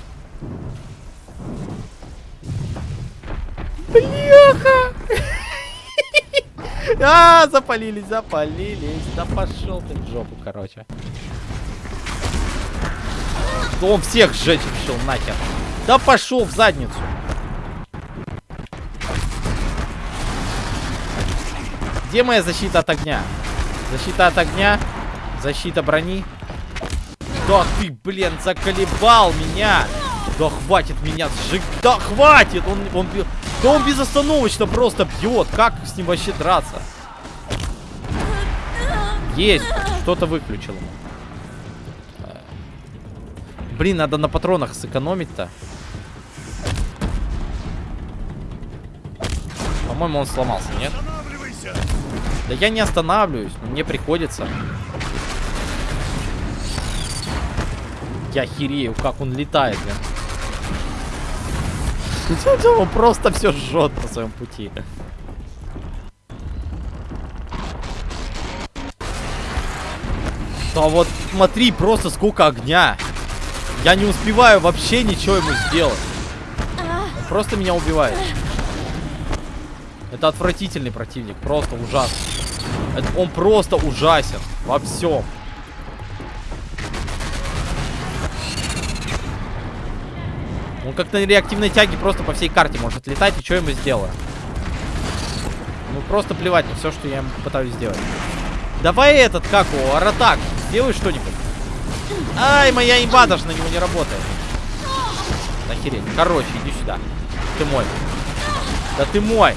Бляха! [laughs] А, запалились, запалились. Да пошел ты в жопу, короче. Он всех сжечь решил, нахер. Да пошел в задницу. Где моя защита от огня? Защита от огня. Защита брони. Да ты, блин, заколебал меня. Да хватит меня сжиг. Да хватит! Он, он, бьет. да он безостановочно просто бьет. Как с ним вообще драться? Есть. Кто-то выключил ему. Блин, надо на патронах сэкономить-то. По-моему, он сломался, нет? Да я не останавливаюсь, но мне приходится. Я херею, как он летает, блин. [laughs] Он просто все жжет по своем пути. Да вот смотри, просто сколько огня. Я не успеваю вообще ничего ему сделать. Он просто меня убивает. Это отвратительный противник, просто ужасный. Это, он просто ужасен во всем. Он как на реактивной тяге просто по всей карте может летать, и что ему сделаю? Ну просто плевать на все, что я ему пытаюсь сделать. Давай этот, как его, Аратак, сделай что-нибудь. Ай, моя имба даже на него не работает. Охереть. Короче, иди сюда. Ты мой. Да ты мой.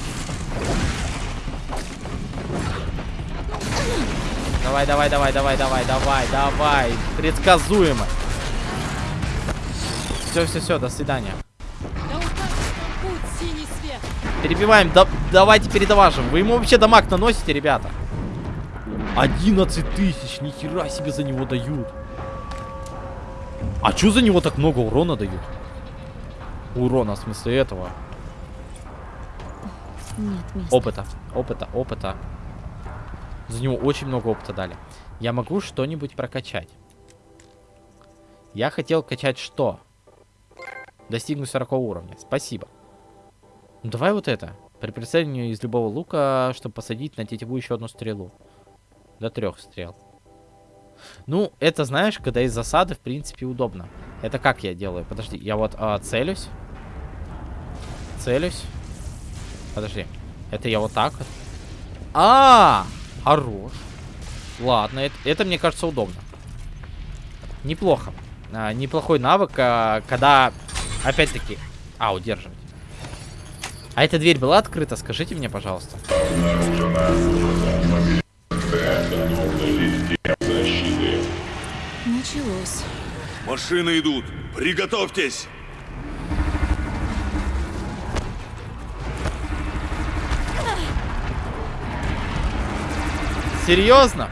Давай, давай, давай, давай, давай, давай, давай. Предсказуемо. Все, все, все, до свидания. Перебиваем, да, давайте передаважим. Вы ему вообще дамаг наносите, ребята? 11 тысяч, нихера себе за него дают. А чё за него так много урона дают? Урона, в смысле этого. Нет места. Опыта, опыта, опыта. За него очень много опыта дали. Я могу что-нибудь прокачать. Я хотел качать что? Достигнуть 40 уровня. Спасибо. Ну, давай вот это. При прицеливании из любого лука, чтобы посадить на тетиву еще одну стрелу. До трех стрел. Ну, это, знаешь, когда из засады, в принципе, удобно. Это как я делаю? Подожди, я вот а, целюсь. Целюсь. Подожди. Это я вот так вот. А, -а, -а хорош. Ладно, это, это мне кажется удобно. Неплохо. А, неплохой навык, а, когда, опять-таки, а, удерживать. А эта дверь была открыта? Скажите мне, пожалуйста. Началось. Машины идут. Приготовьтесь. Серьезно?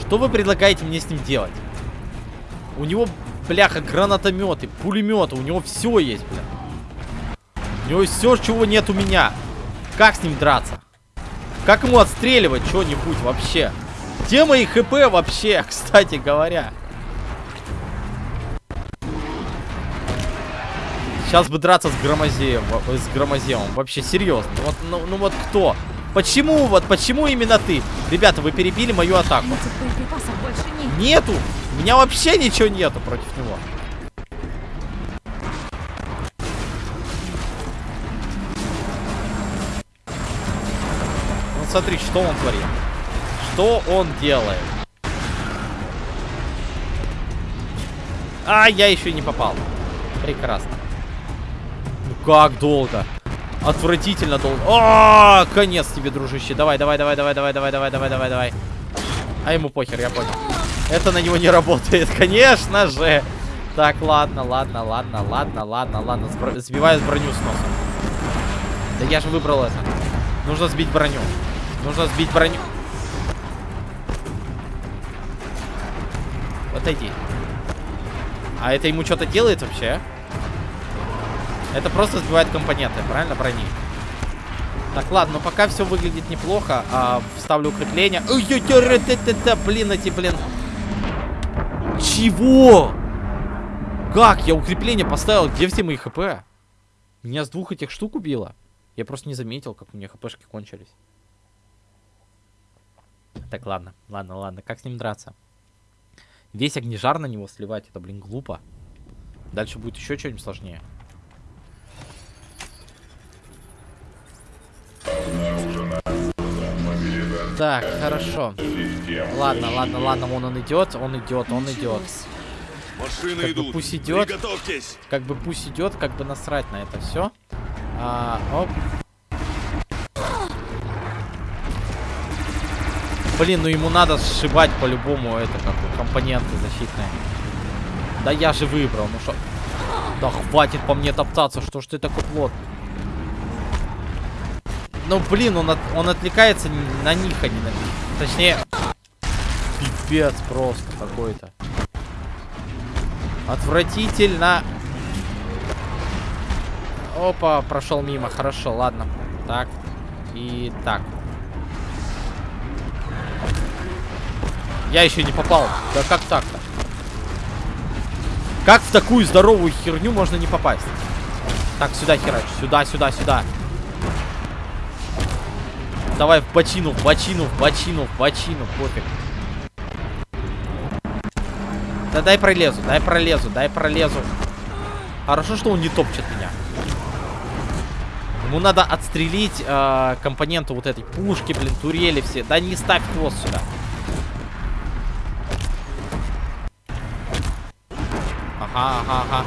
Что вы предлагаете мне с ним делать? У него, бляха, гранатометы, пулеметы, у него все есть, бля. У него все, чего нет у меня. Как с ним драться? Как ему отстреливать что-нибудь вообще? Где мои хп вообще, [laughs] кстати говоря? Сейчас бы драться с Громозеем, с Громоземом. Вообще, серьезно. Вот, ну, ну вот кто? Почему вот, почему именно ты? Ребята, вы перебили мою атаку. Нет. Нету! У меня вообще ничего нету против него. Ну смотри, что он творит. Что он делает? А, я еще не попал. Прекрасно. Ну как долго? Отвратительно долго. А, конец тебе, дружище. Давай, давай, давай, давай, давай, давай, давай, давай, давай, давай. А ему похер, я понял. Это на него не работает, [laughs] конечно же. Так, ладно, ладно, ладно, ладно, ладно, ладно. Сбиваю броню с носом. Да я же выбрал это. Нужно сбить броню. Нужно сбить броню. Отойди. А это ему что-то делает вообще? Это просто сбивает компоненты, правильно, брони? Так, ладно, но пока все выглядит неплохо. А, вставлю укрепление. Блин, эти, блин. Чего? Как? Я укрепление поставил. Где все мои хп? Меня с двух этих штук убило. Я просто не заметил, как у меня хпшки кончились. Так, ладно, ладно, ладно. Как с ним драться? Весь огнежар на него сливать, это, блин, глупо. Дальше будет еще что-нибудь сложнее. Так, хорошо. Ладно, ладно, ладно, вон он идет, он идет, он идет. Машины Как бы идут. пусть идет. Как бы пусть идет, как бы насрать на это все. А, оп. Блин, ну ему надо сшибать по-любому это как бы, компоненты защитные. Да я же выбрал, ну что? Да хватит по мне топтаться, что ж ты такой плотный? Ну блин, он, от- он отвлекается на них, а не на Точнее, пипец просто какой-то. Отвратительно. Опа, прошел мимо. Хорошо, ладно. Так. И так. Я еще не попал. Да как так-то? Как в такую здоровую херню можно не попасть? Так, сюда херач. Сюда, сюда, сюда. Давай в бочину, в бочину, в бочину, в бочину. Пофиг. Да дай пролезу, дай пролезу, дай пролезу. Хорошо, что он не топчет меня. Ему надо отстрелить э, компоненты вот этой пушки, блин, турели все. Да не ставь хвост сюда. Ага, ага, ага.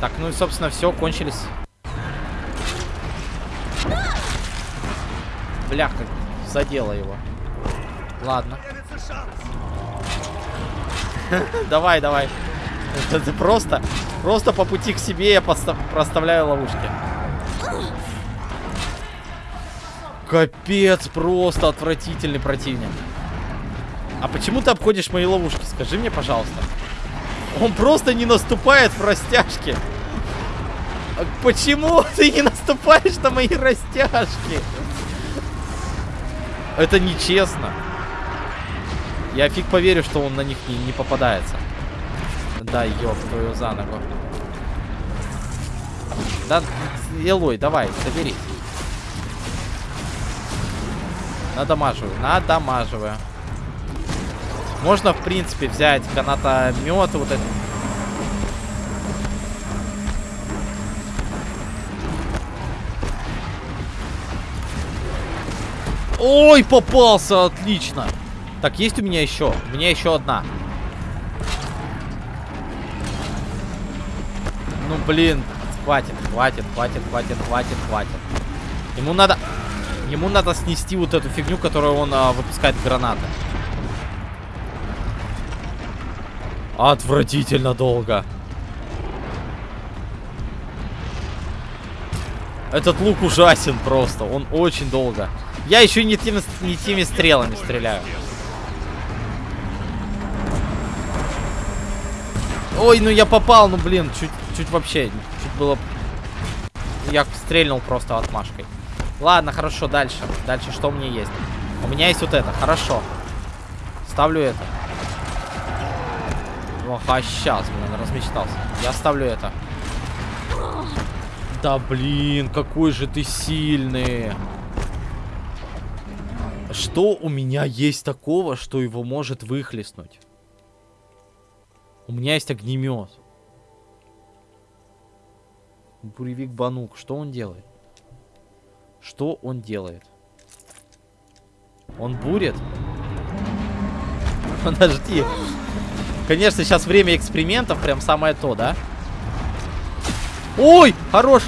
Так, ну и, собственно, все, кончились. Бляха, задела его. Ладно. [laughs] Давай, давай. Это просто, просто по пути к себе я проставляю ловушки. Капец, просто отвратительный противник. А почему ты обходишь мои ловушки? Скажи мне, пожалуйста. Он просто не наступает в растяжки. А Почему ты не наступаешь на мои растяжки? Это нечестно. Я фиг поверю, что он на них не, не попадается. Да, ёб твою за ногу. Да, Элой, давай, соберись. Надамаживаю, надамаживаю. Можно, в принципе, взять канатомет, вот это. Ой, попался, отлично. Так, есть у меня еще? У меня еще одна. Ну, блин, хватит, хватит, хватит, хватит, хватит, хватит. Ему надо... Ему надо снести вот эту фигню, которую он а, выпускает гранаты. Отвратительно долго. Этот лук ужасен просто. Он очень долго. Я еще не теми, не теми стрелами стреляю. Ой, ну я попал, ну блин, чуть, чуть вообще, чуть было... Я стрельнул просто отмашкой. Ладно, хорошо, дальше. Дальше что у меня есть? У меня есть вот это, хорошо. Ставлю это. Ох, а сейчас, блин, размечтался. Я ставлю это. Да блин, какой же ты сильный. Что у меня есть такого, что его может выхлестнуть? У меня есть огнемет. Буревик Банук. Что он делает? Что он делает? Он бурит? [laughs] Подожди. Конечно, сейчас время экспериментов. Прям самое то, да? Ой, хорош.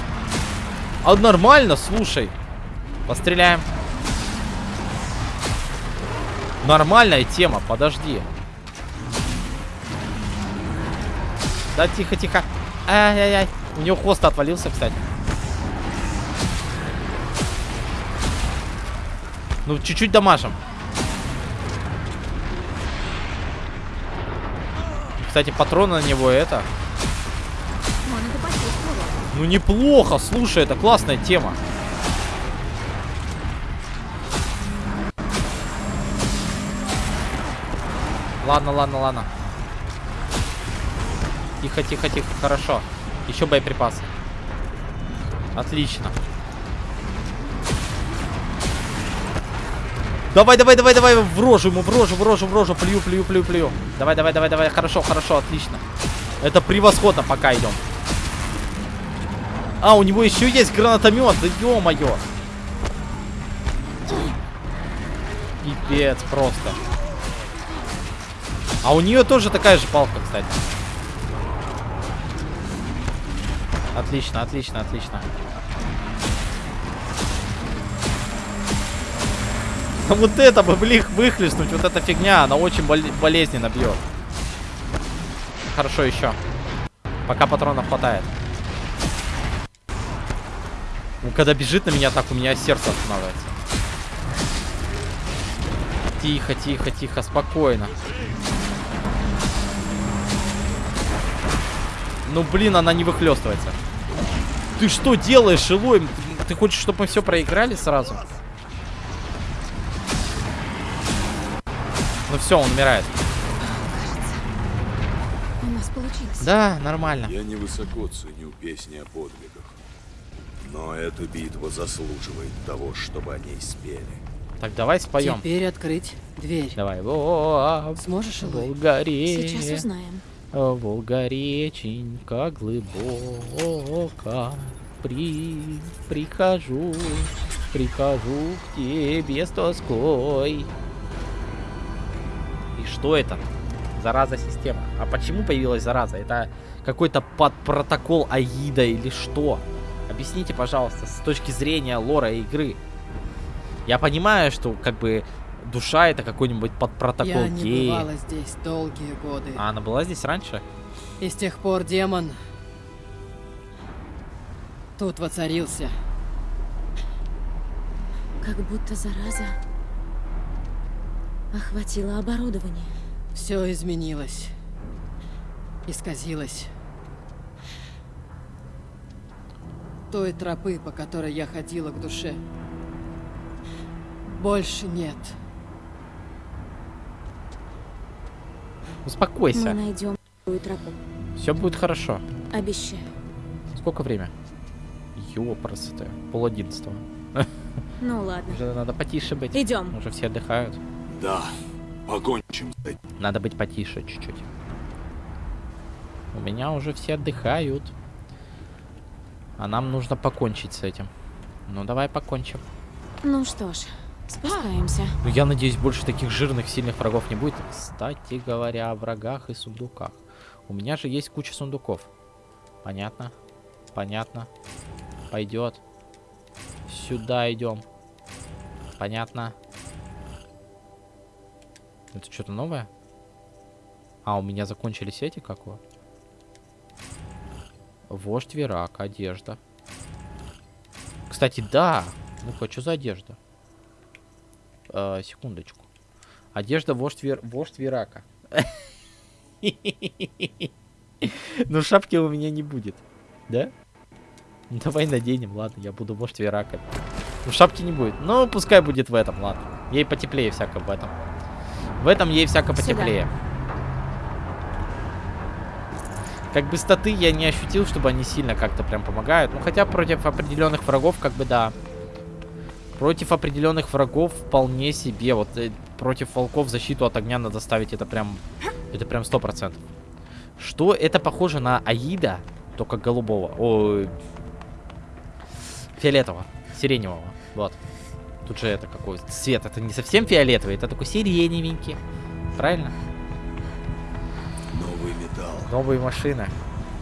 А нормально, слушай. Постреляем. Нормальная тема, подожди. Да, тихо, тихо. Ай-яй-яй. У него хвост отвалился, кстати. Ну, чуть-чуть дамажим. Кстати, патроны на него это. Ну, неплохо, слушай, это классная тема. Ладно, ладно, ладно. Тихо, тихо, тихо, хорошо. Еще боеприпасы. Отлично. Давай, давай, давай, давай, в рожу ему, в рожу, в рожу, в рожу, плюю, плюю, плюю, плюю. Давай, давай, давай, давай, хорошо, хорошо, отлично. Это превосходно, пока идем. А, у него еще есть гранатомет, да ё-моё. Пипец просто. А у нее тоже такая же палка, кстати. Отлично, отлично, отлично. А вот это бы, блин, выхлестнуть, вот эта фигня, она очень бол болезненно бьет. Хорошо еще. Пока патронов хватает. Ну, когда бежит на меня так, у меня сердце останавливается. Тихо, тихо, тихо, спокойно. Ну, блин, она не выхлестывается. Ты что делаешь, Илой? Ты, ты хочешь, чтобы мы все проиграли сразу? Ну все, он умирает. У нас получилось. Да, нормально. Я невысоко ценю песни о подвигах. Но эта битва заслуживает того, чтобы о ней спели. Так, давай споем. Теперь открыть дверь. Давай. Во, Сможешь, Илой? Сейчас узнаем. Волга реченька глубока, при, прихожу, прихожу к тебе с тоской. И что это? Зараза система. А почему появилась зараза? Это какой-то под протокол Аида или что? Объясните, пожалуйста, с точки зрения лора игры. Я понимаю, что как бы душа это какой-нибудь под протокол Я не бывала здесь долгие годы. А она была здесь раньше? И с тех пор демон тут воцарился. Как будто зараза охватила оборудование. Все изменилось. Исказилось. Той тропы, по которой я ходила к душе, больше нет. Успокойся. Мы найдем тропу. Все будет хорошо. Обещаю. Сколько время? Ёпросты. Пол одиннадцатого. [laughs] Ну ладно. Уже надо потише быть. Идем. Уже все отдыхают. Да, покончим с этим. Надо быть потише чуть-чуть. У меня уже все отдыхают. А нам нужно покончить с этим. Ну давай покончим. Ну что ж, спускаемся. Ну я надеюсь, больше таких жирных, сильных врагов не будет. Кстати говоря, о врагах и сундуках. У меня же есть куча сундуков. Понятно? Понятно. Пойдет. Сюда идем. Понятно. Это что-то новое? А, у меня закончились эти, как его? Вождь Верак, одежда. Кстати, да. Ну-ка, что за одежда? Э, секундочку. Одежда вождь, Вер... вождь Верака. Ну, шапки у меня не будет. Да? Ну, давай наденем, ладно, я буду вождь Верака. Ну, шапки не будет. Ну, пускай будет в этом, ладно. Ей потеплее всяко в этом. В этом ей всяко потеплее. Как бы статы я не ощутил, чтобы они сильно как-то прям помогают. Ну, хотя против определенных врагов, как бы да. Против определенных врагов вполне себе. Вот э, против волков защиту от огня надо ставить. Это прям... Это прям сто процентов. Что? Это похоже на Аида, только голубого. Ой. Фиолетового. Сиреневого. Вот. Тут же это какой цвет. Это не совсем фиолетовый, это такой сиреневенький. Правильно? Новый металл, Новые машины.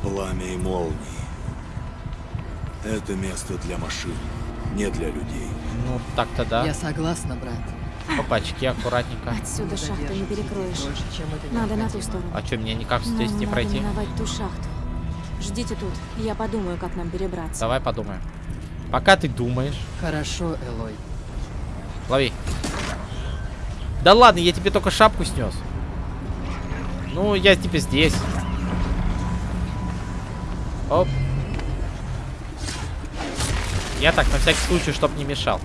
пламя и молнии. Это место для машин, не для людей. Ну, так-то да. Я согласна, брат. Опачки, аккуратненько. Отсюда шахту не перекроешь. Дольше, чем это Надо на ту сторону. А что, мне никак Нам здесь не надо пройти? миновать ту шахту. Ждите тут, я подумаю, как нам перебраться. Давай подумаем. Пока ты думаешь. Хорошо, Элой. Лови. Да ладно, я тебе только шапку снес. Ну, я тебе здесь. Оп. Я так, на всякий случай, чтоб не мешал.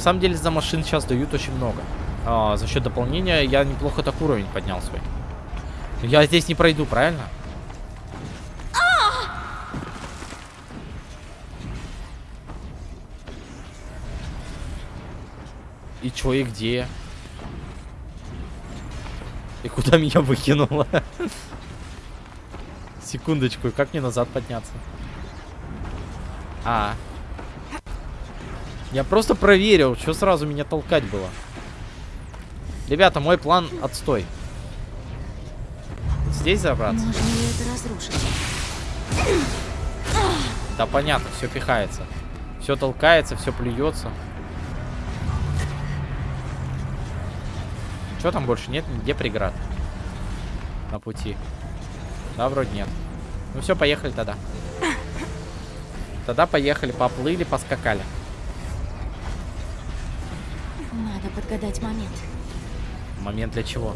На самом деле, за машин сейчас дают очень много. А, за счет дополнения я неплохо так уровень поднял свой. Я здесь не пройду, правильно? И чё, и где? И куда меня выкинуло? [laughs] Секундочку, как мне назад подняться? А. Я просто проверил, что сразу меня толкать было. Ребята, мой план отстой. Здесь забраться? Можно ли это разрушить? Да понятно, все пихается. Все толкается, все плюется. Что там больше нет? Где преград? На пути. Да, вроде нет. Ну все, поехали тогда. Тогда поехали, поплыли, поскакали. Надо подгадать момент. Момент для чего?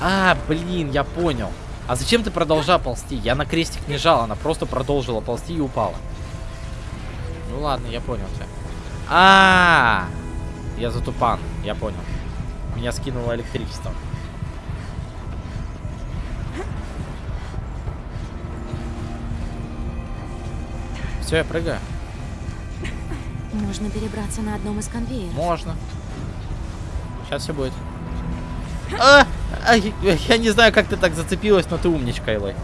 А, блин, я понял. А зачем ты продолжал ползти? Я на крестик не жал, она просто продолжила ползти и упала. Ну ладно, я понял тебя. А, -а, -а! я затупан, я понял. Меня скинуло электричеством. Все, я прыгаю. Можно перебраться на одном из конвейеров. Можно. Сейчас все будет. А! А, я я не знаю, как ты так зацепилась, но ты умничка, Элой.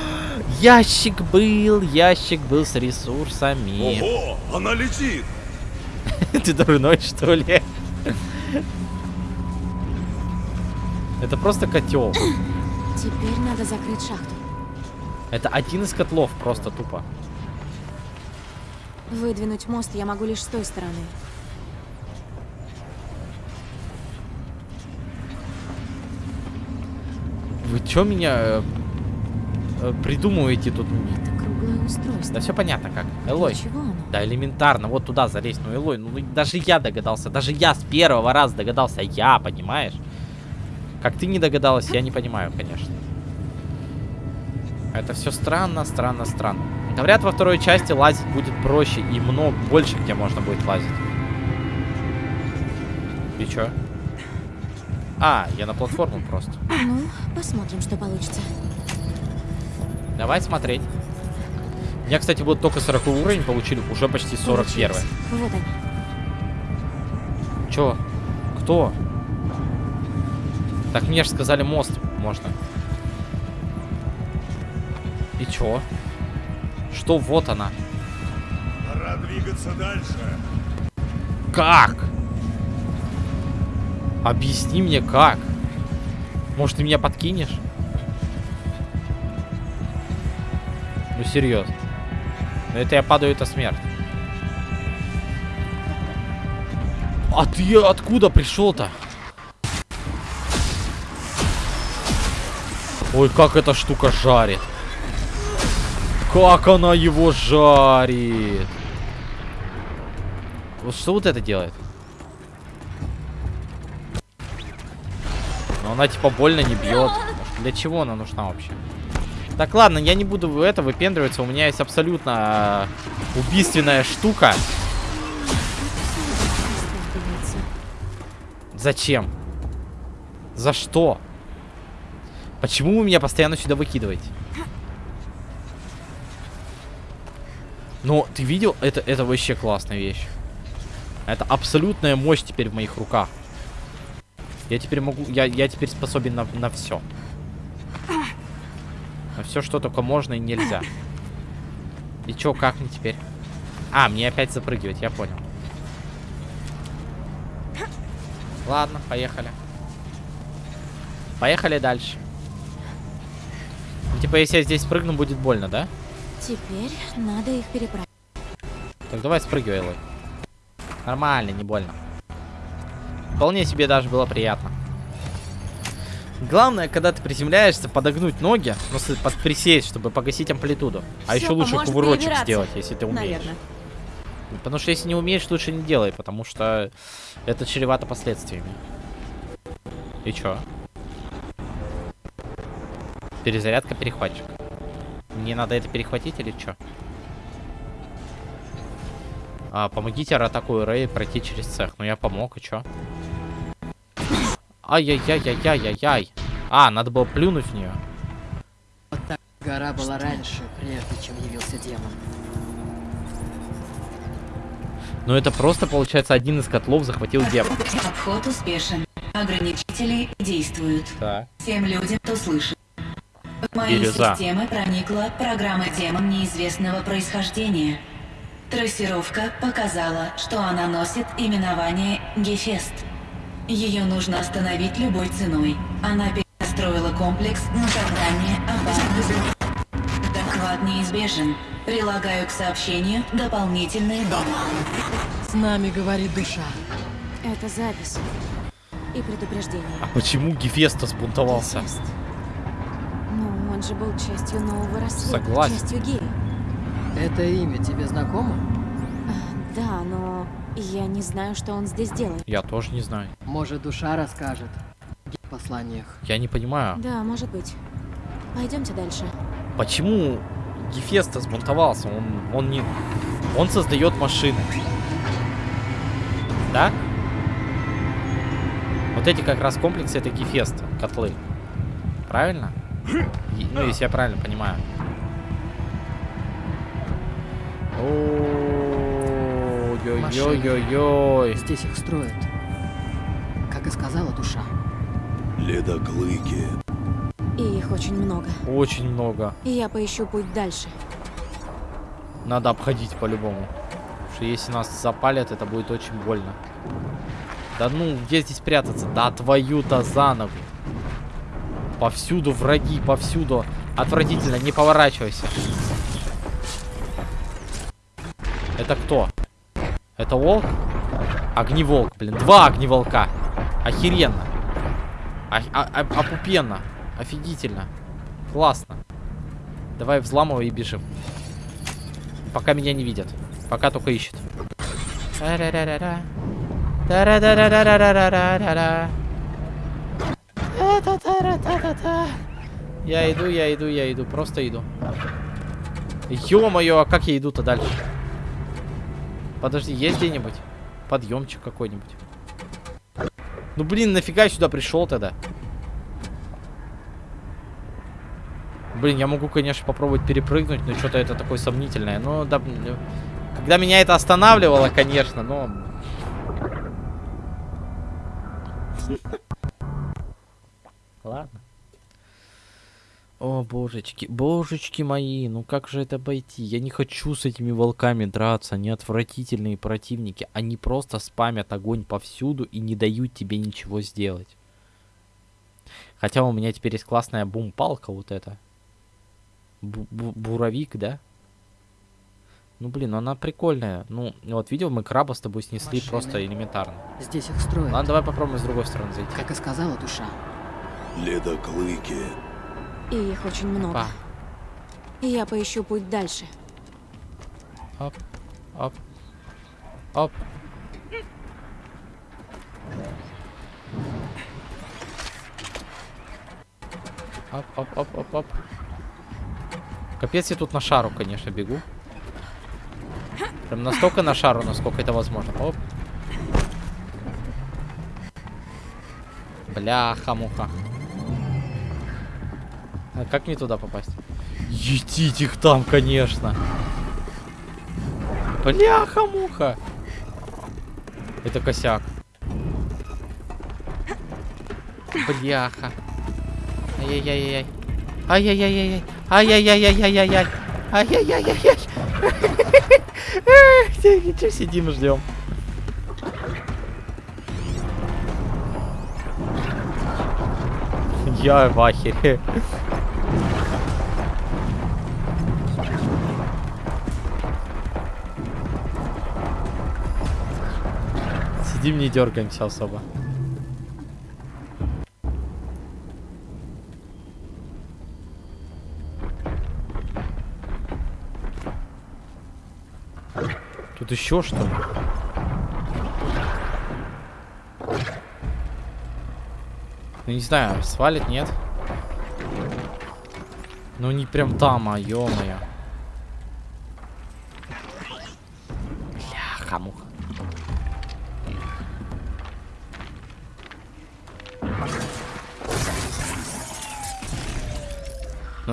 [gasps] Ящик был, ящик был с ресурсами. Ого, она летит! [laughs] Ты дурной, что ли? Это просто котел. Теперь надо закрыть шахту. Это один из котлов, просто тупо. Выдвинуть мост я могу лишь с той стороны. Вы чё меня э, э, придумываете тут? Это круглое устройство. Да все понятно как. Элой. Да элементарно, вот туда залезть. Ну, Элой, ну даже я догадался. Даже я с первого раза догадался. Я, понимаешь? Как ты не догадалась, я не понимаю, конечно. Это все странно, странно, странно. Говорят, во второй части лазить будет проще и много больше, где можно будет лазить. И чё? А, я на платформу просто. Ну, посмотрим, что получится. Давай смотреть. У меня, кстати, вот только 40 уровень получили, уже почти 41. Получилось. Вот они. Чё? Кто? Так мне же сказали мост можно. И чё? Что вот она? Пора двигаться дальше. Как? Объясни мне как. Может ты меня подкинешь? Ну серьезно. Это я падаю, это смерть. А ты откуда пришел-то? Ой, как эта штука жарит. Как она его жарит. Вот что вот это делает? Но она типа больно не бьет. Для чего она нужна вообще? Так, ладно, я не буду это выпендриваться. У меня есть абсолютно э, убийственная штука. Зачем? За что? Почему вы меня постоянно сюда выкидываете? Но ты видел? Это, это вообще классная вещь. Это абсолютная мощь теперь в моих руках. Я теперь могу... Я, я теперь способен на, на все. На все, что только можно и нельзя. И чё, как мне теперь? А, мне опять запрыгивать, я понял. Ладно, поехали. Поехали дальше. Ну, типа, если я здесь прыгну, будет больно, да? Теперь надо их переправить. Так давай спрыгивай, Элой. Нормально, не больно. Вполне себе даже было приятно. Главное, когда ты приземляешься, подогнуть ноги, ну, под присесть, чтобы погасить амплитуду. А Всё еще лучше кувырочек сделать, если ты умеешь. Наверное. Потому что если не умеешь, лучше не делай, потому что это чревато последствиями. И чё? Перезарядка перехватчик. Мне надо это перехватить или чё? А, помогите Ратаку и Рэй пройти через цех. Ну я помог, и чё? Ай-яй-яй-яй-яй-яй-яй. А, надо было плюнуть в нее. Вот так гора была раньше, прежде чем явился демон. Но это просто, получается, один из котлов захватил демон. Обход успешен. Ограничители действуют. Так. Всем людям, кто слышит. В мои Бирюза. системы проникла программа демон неизвестного происхождения. Трассировка показала, что она носит именование Гефест. Ее нужно остановить любой ценой. Она перестроила комплекс на задание опасности. Доклад неизбежен. Прилагаю к сообщению дополнительные данные. С нами говорит душа. Это запись. И предупреждение. А почему Гефеста сбунтовался? Гефест. Он же был частью нового рассвета. Согласен. Частью гея. Это имя тебе знакомо? А, да, но я не знаю, что он здесь делает. Я тоже не знаю. Может, душа расскажет в посланиях. Я не понимаю, Да, может быть. Пойдемте дальше. почему Гефеста сбунтовался. Он, он не... Он создает машины. Да? Вот эти как раз комплексы, это Гефеста, котлы. Правильно? Ну, если я правильно понимаю. Ой-ой-ой-ой-ой. Здесь их строят. Как и сказала душа. Ледоклыки. И их очень много. Очень много. И я поищу путь дальше. Надо обходить по-любому. Потому что если нас запалят, это будет очень больно. Да ну, где здесь прятаться? Да твою-то за ногу. Повсюду враги, повсюду. Отвратительно, не поворачивайся. Это кто? Это волк? Огневолк, блин. Два огневолка. Охеренно. А, а, а, опупенно. Офигительно. Классно. Давай взламывай и бежим. Пока меня не видят. Пока только. Та-ра-ра-ра-ра-ра-ра-ра-ра. Та-та-та-ра-та-та-та. Я иду, я иду, я иду. Просто иду. Ё-моё, а как я иду-то дальше? Подожди, есть где-нибудь? Подъемчик какой-нибудь. Ну блин, нафига я сюда пришел тогда? Блин, я могу, конечно, попробовать перепрыгнуть, но что-то это такое сомнительное. Ну, да, блин, когда меня это останавливало, конечно, но... Ладно. О, божечки, божечки мои, ну как же это обойти? Я не хочу с этими волками драться, они отвратительные противники. Они просто спамят огонь повсюду и не дают тебе ничего сделать. Хотя у меня теперь есть классная бум-палка вот эта. Бу -бу Буровик, да? Ну, блин, она прикольная. Ну, вот видел, мы краба с тобой снесли Машины. просто элементарно. Здесь их строят. Ладно, давай попробуем с другой стороны зайти. Как и сказала душа. Ледоклыки. И их очень много. Па. И я поищу путь дальше. Оп, оп, оп. Оп, оп, оп, оп, оп. Капец, я тут на шару, конечно, бегу. Прям настолько на шару, насколько это возможно. Оп. Бляха-муха. А как мне туда попасть? Етить их там, конечно. Бляха-муха. Это косяк. Бляха. Ай-яй-яй-яй. Ай-яй-яй-яй. Ай-яй-яй-яй-яй-яй. Ай-яй-яй-яй-яй. Ничего сидим, ждем. Я в ахере. Сидим, не дергаемся особо. Тут еще что ли? Ну не знаю, свалит, нет? Ну не прям там, а ё-моё.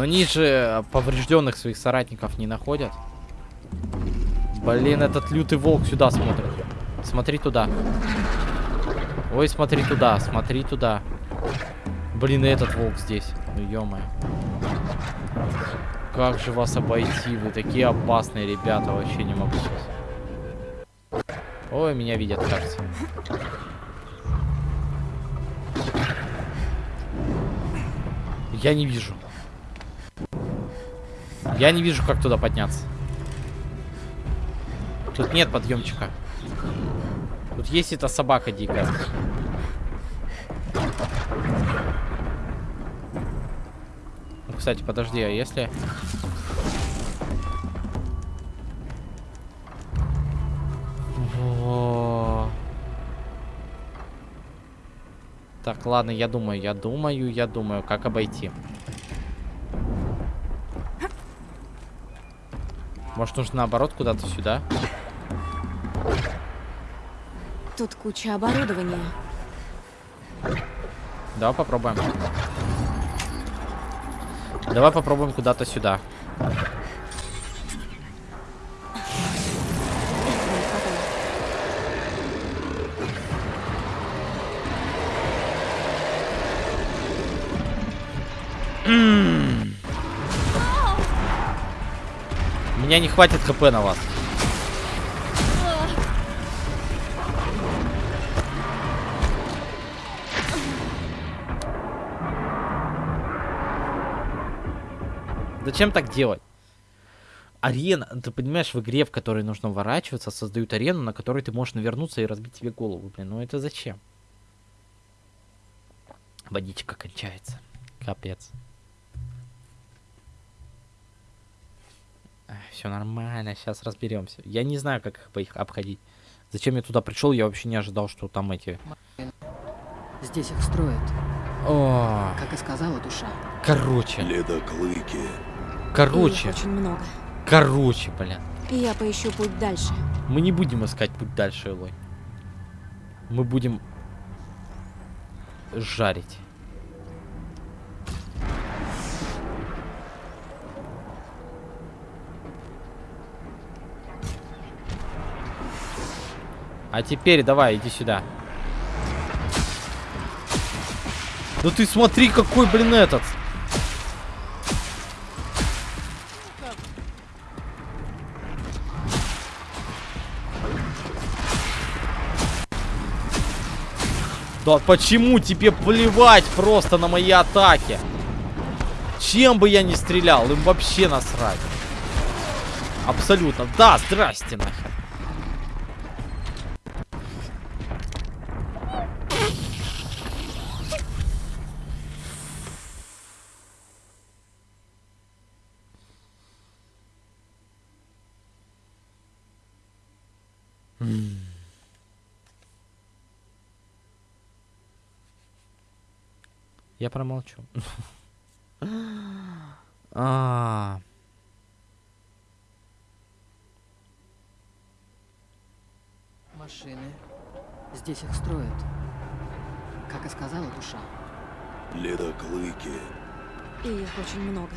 Они же поврежденных своих соратников не находят. Блин, этот лютый волк сюда смотрит. Смотри туда. Ой, смотри туда, смотри туда. Блин, и этот волк здесь. Ну, ё Как же вас обойти? Вы такие опасные ребята. Вообще не могу сейчас. Ой, меня видят, кажется. Я не вижу. Я не вижу, как туда подняться. Тут нет подъемчика. Тут есть эта собака дикая. Ну, кстати, подожди, а если... Так, ладно, я думаю, я думаю, я думаю, как обойти. Может, нужно наоборот куда-то сюда? Тут куча оборудования. Давай попробуем. Давай попробуем куда-то сюда. Меня не хватит хп на вас. Зачем так делать? арена, ты понимаешь, в игре, в которой нужно уворачиваться, создают арену, на которой ты можешь навернуться и разбить себе голову, блин, ну это зачем? Водичка кончается. Капец. Все нормально, сейчас разберемся. Я не знаю, как их, по их обходить. Зачем я туда пришел, я вообще не ожидал, что там эти... Здесь их строят, О, как и сказала душа. короче, Ледоклыки. Короче, их очень много. короче, блин. И я поищу путь дальше. Мы не будем искать путь дальше, Элой. Мы будем жарить. А теперь давай, иди сюда. Да ты смотри, какой, блин, этот. Да почему тебе плевать просто на мои атаки? Чем бы я ни стрелял, им вообще насрать. Абсолютно. Да, здрасте нахер. Я промолчу. [gasps] А, Машины. Здесь их строят, как и сказала душа. Ледоклыки. И их очень много.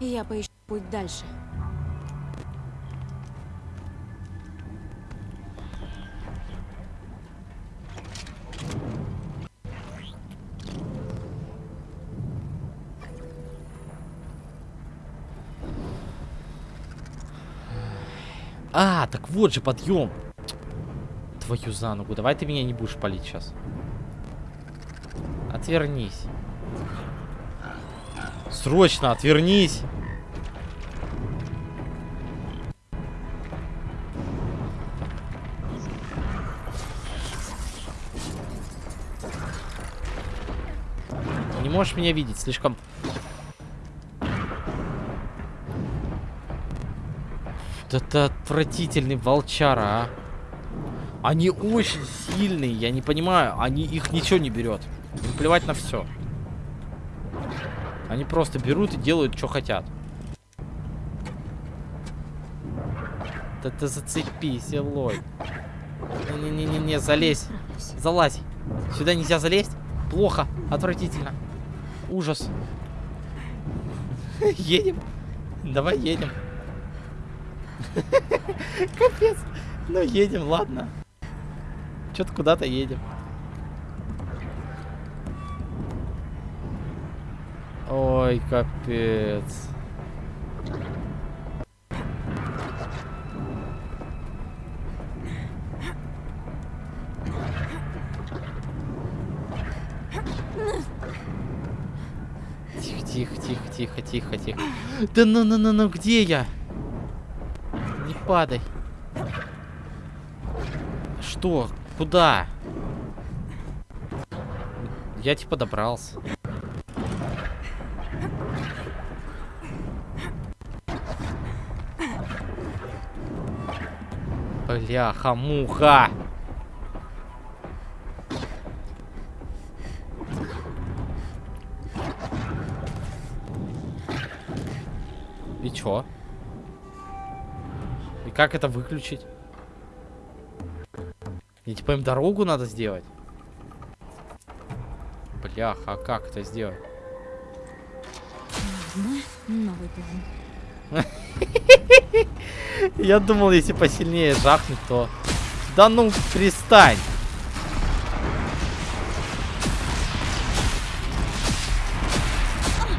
И я поищу путь дальше. Так вот же подъем. Твою за ногу. Давай ты меня не будешь палить сейчас. Отвернись. Срочно отвернись. Не можешь меня видеть, слишком... Это отвратительный волчара, а. Они очень сильные, я не понимаю. Они их ничего не берет. Им плевать на все. Они просто берут и делают, что хотят. Да ты зацепись, Элой. Не-не-не-не, залезь. Залазь. Сюда нельзя залезть. Плохо. Отвратительно. Ужас. [laughs] Едем. Давай едем. [laughs] Капец. Ну, едем, ладно. Что-то куда-то едем. Ой, капец. Тихо, тихо, тихо, тихо, тихо. Да ну, ну, ну, ну, где я? Падай. Что? Куда? Я типа добрался. Бляха, муха. И чё? И как это выключить? И типа им дорогу надо сделать? Бляха, а как это сделать? [laughs] Я думал, если посильнее жахнуть, то... Да ну, перестань!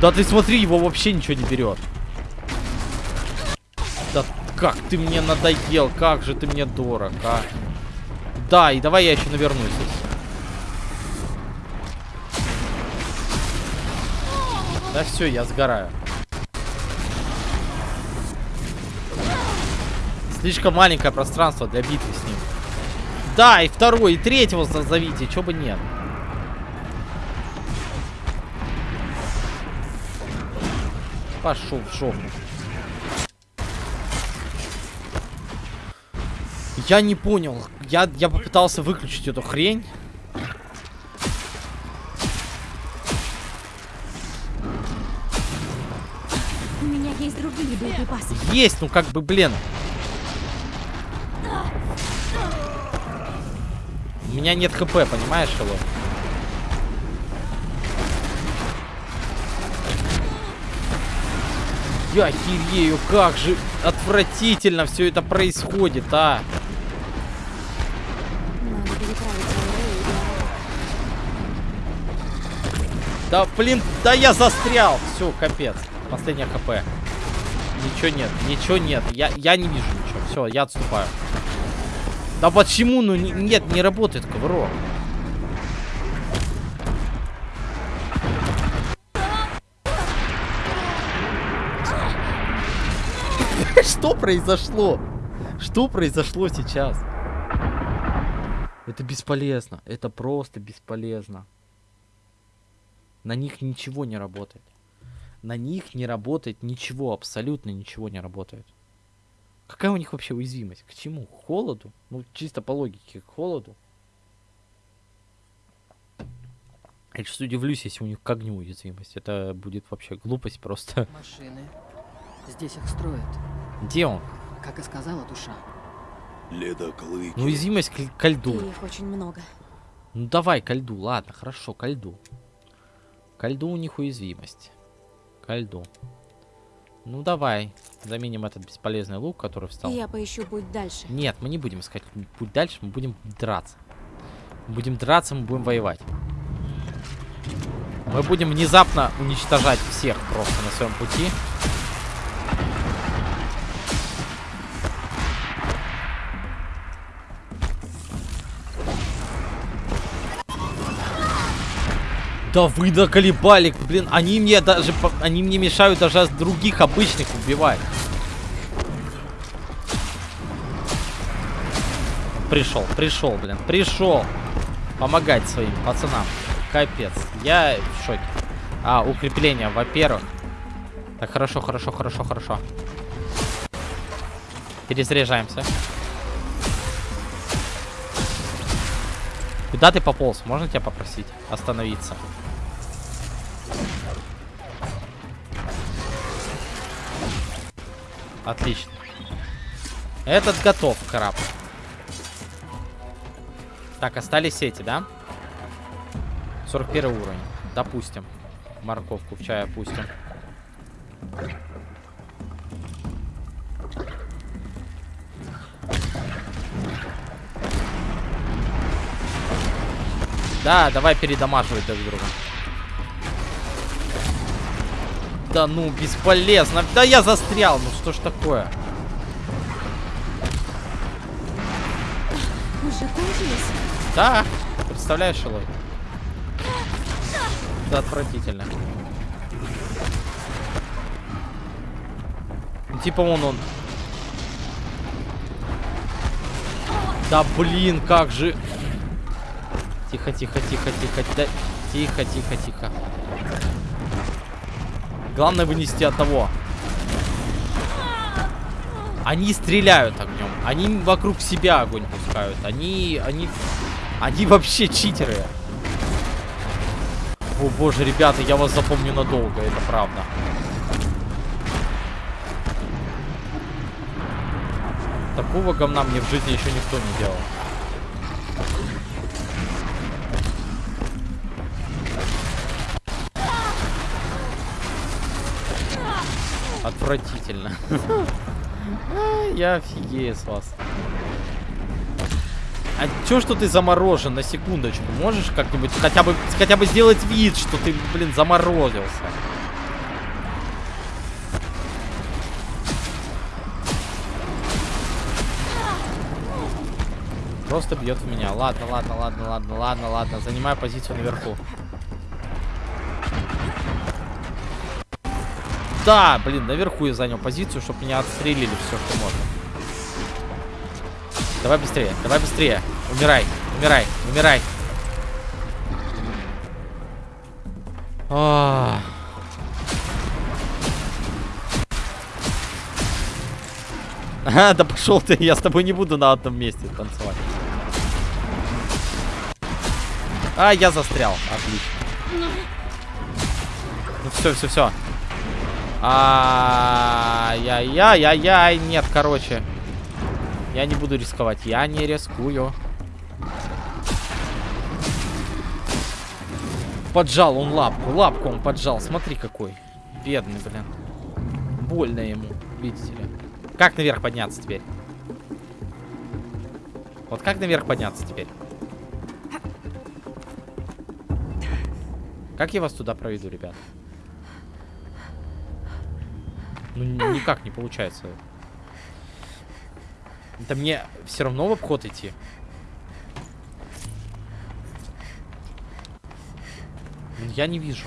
Да ты смотри, его вообще ничего не берет. Как ты мне надоел, как же ты мне дорог, а. Да, и давай я еще навернусь. если. Да все, я сгораю. Слишком маленькое пространство для битвы с ним. Да, и второй, и третьего зовите, чё бы нет. Пошел в жопу. Я не понял. Я, я попытался выключить эту хрень. У меня есть другие боеприпасы. Есть, ну как бы, блин. У меня нет хп, понимаешь, Шело? Я херею, как же отвратительно все это происходит, а. Надо переправить Аурею и Диару. Да, блин, да я застрял. Все, капец. Последняя хп. Ничего нет, ничего нет. Я, я не вижу ничего. Все, я отступаю. Да почему? Ну не- нет, не работает коврок. [laughs] Что произошло? Что произошло сейчас? Это бесполезно. Это просто бесполезно. На них ничего не работает. На них не работает ничего, абсолютно ничего не работает. Какая у них вообще уязвимость? К чему? К холоду? Ну, чисто по логике, к холоду. Я сейчас удивлюсь, если у них к огню уязвимость. Это будет вообще глупость просто. Машины. Здесь их строят. Где он? Как и сказала душа. Ледоклыки. Ну, уязвимость к, ко льду. И их очень много. Ну, давай ко льду. Ладно, хорошо, ко льду. Ко льду у них уязвимость. Ко льду. Ну, давай. Заменим этот бесполезный лук, который встал. Я поищу путь дальше. Нет, мы не будем искать путь дальше, мы будем драться. Мы будем драться, мы будем воевать. Мы будем внезапно уничтожать всех просто на своем пути. Да вы наколебали, блин, они мне даже, они мне мешают даже других обычных убивать. Пришел, пришел, блин, пришел. Помогать своим пацанам. Капец. Я в шоке. А, укрепление, во-первых. Так, хорошо, хорошо, хорошо, хорошо. Перезаряжаемся. Куда ты пополз? Можно тебя попросить остановиться? Отлично. Этот готов, краб. Так, остались эти, да? 41 уровень. Допустим. Морковку в чай опустим. Да, давай передамаживать друг друга. Да ну, бесполезно. Да я застрял. Ну что ж такое? Уже кончились? Да, представляешь, Шилой? Это отвратительно. Ну, типа вон он. Да блин, как же. Тихо, тихо, тихо, тихо. Да... Тихо, тихо, тихо. Главное вынести одного. Они стреляют огнем. Они вокруг себя огонь пускают. Они, они, они вообще читеры. О боже, ребята, я вас запомню надолго, это правда. Такого говна мне в жизни еще никто не делал. Отвратительно. [laughs] А, Я офигею с вас. А чё, что ты заморожен на секундочку? Можешь как-нибудь хотя бы хотя бы сделать вид, что ты, блин, заморозился? Просто бьет в меня. Ладно, ладно, ладно, ладно, ладно, ладно. Занимаю позицию наверху. Да, блин, наверху я занял позицию, чтобы меня отстрелили все, что можно. Давай быстрее, давай быстрее. Умирай, умирай, умирай. А. Ага, да пошел ты, я с тобой не буду на одном месте танцевать. А, я застрял. Отлично. Ну все, все, все. Ай-яй-яй-яй-яй. Нет, короче. Я не буду рисковать. Я не рискую. Поджал он лапку. Лапку он поджал. Смотри какой. Бедный, блин. Больно ему, видите ли. Как наверх подняться теперь? Вот как наверх подняться теперь? Как я вас туда проведу, ребят? Ну, ни- никак не получается. Да мне все равно в обход идти. Я не вижу.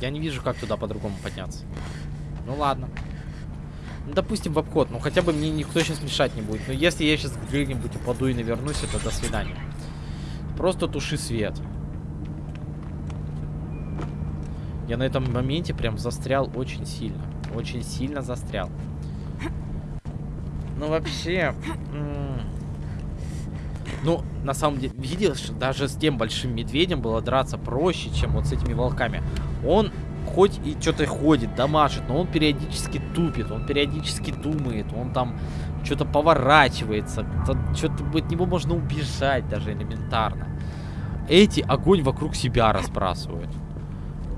Я не вижу, как туда по-другому подняться. Ну ладно. Ну, допустим, в обход. Ну, хотя бы мне никто сейчас мешать не будет. Но если я сейчас где-нибудь упаду и навернусь, это до свидания. Просто туши свет. Я на этом моменте прям застрял очень сильно. Очень сильно застрял. Ну, вообще... Ну, на самом деле, видишь, даже с тем большим медведем было драться проще, чем вот с этими волками. Он хоть и что-то ходит, дамажит, но он периодически тупит, он периодически думает, он там что-то поворачивается, что-то от него можно убежать даже элементарно. Эти огонь вокруг себя разбрасывают.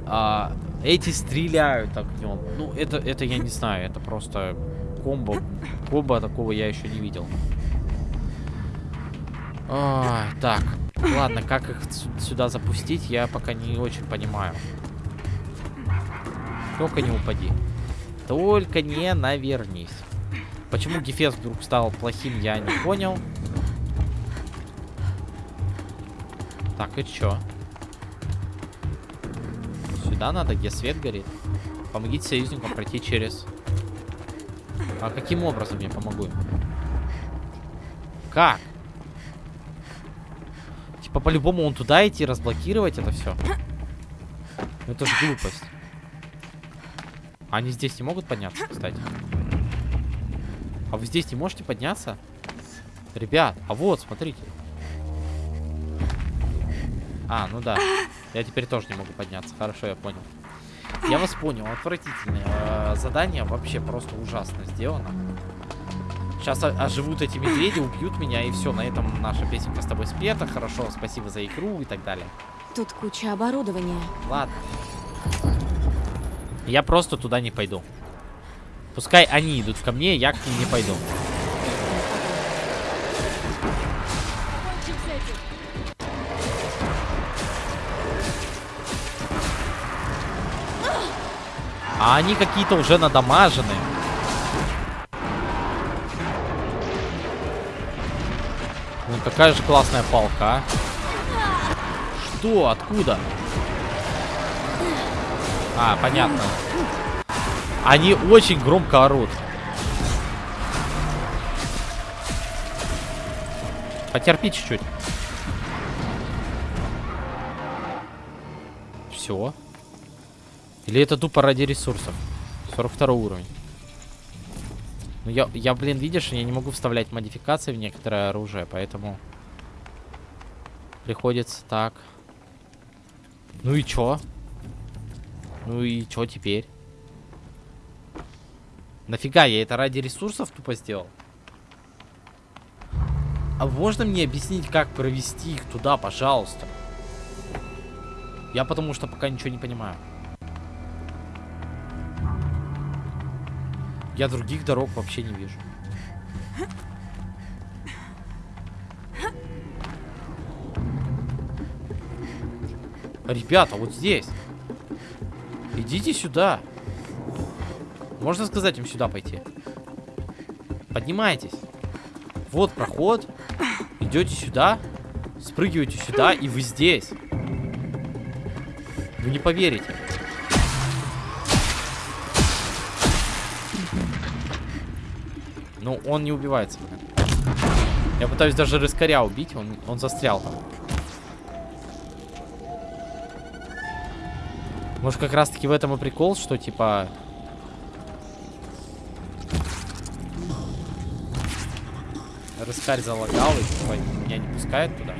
А, эти стреляют огнем. Ну, это, это я не знаю, это просто комбо. Комбо такого я еще не видел. А, так, ладно, как их сю- сюда запустить, я пока не очень понимаю. Только не упади. Только не навернись. Почему Гефест вдруг стал плохим, я не понял. Так, и чё? Сюда надо, где свет горит. Помогите союзникам пройти через... А каким образом я помогу им? Как? Типа по-любому он туда идти, разблокировать это все. Это же глупость. Они здесь не могут подняться, кстати. А вы здесь не можете подняться? Ребят, а вот, смотрите. А, ну да. Я теперь тоже не могу подняться. Хорошо, я понял. Я вас понял. Отвратительное э, задание. Вообще просто ужасно сделано. Сейчас оживут эти медведи, убьют меня, и все. На этом наша песенка с тобой спета. Хорошо, спасибо за игру и так далее. Тут куча оборудования. Ладно. Я просто туда не пойду. Пускай они идут ко мне, я к ним не пойду. А они какие-то уже надамажены. Ну какая же классная палка. Что? Откуда? А, понятно. Они очень громко орут. Потерпи чуть-чуть. Все. Или это тупо ради ресурсов? 42 уровень. Ну я, я, блин, видишь, я не могу вставлять модификации в некоторое оружие, поэтому приходится так. Ну и чё? Ну и чё теперь? Нафига я это ради ресурсов тупо сделал? А можно мне объяснить, как провести их туда, пожалуйста? Я потому что пока ничего не понимаю. Я других дорог вообще не вижу. Ребята, вот здесь. Идите сюда. Можно сказать им сюда пойти? Поднимайтесь. Вот проход. Идете сюда. Спрыгиваете сюда, и вы здесь. Вы не поверите. Ну, он не убивается, блин. Я пытаюсь даже рыскаря убить, он, он застрял там. Может, как раз-таки в этом и прикол, что, типа... Рыскарь залагал и, типа, меня не пускает туда.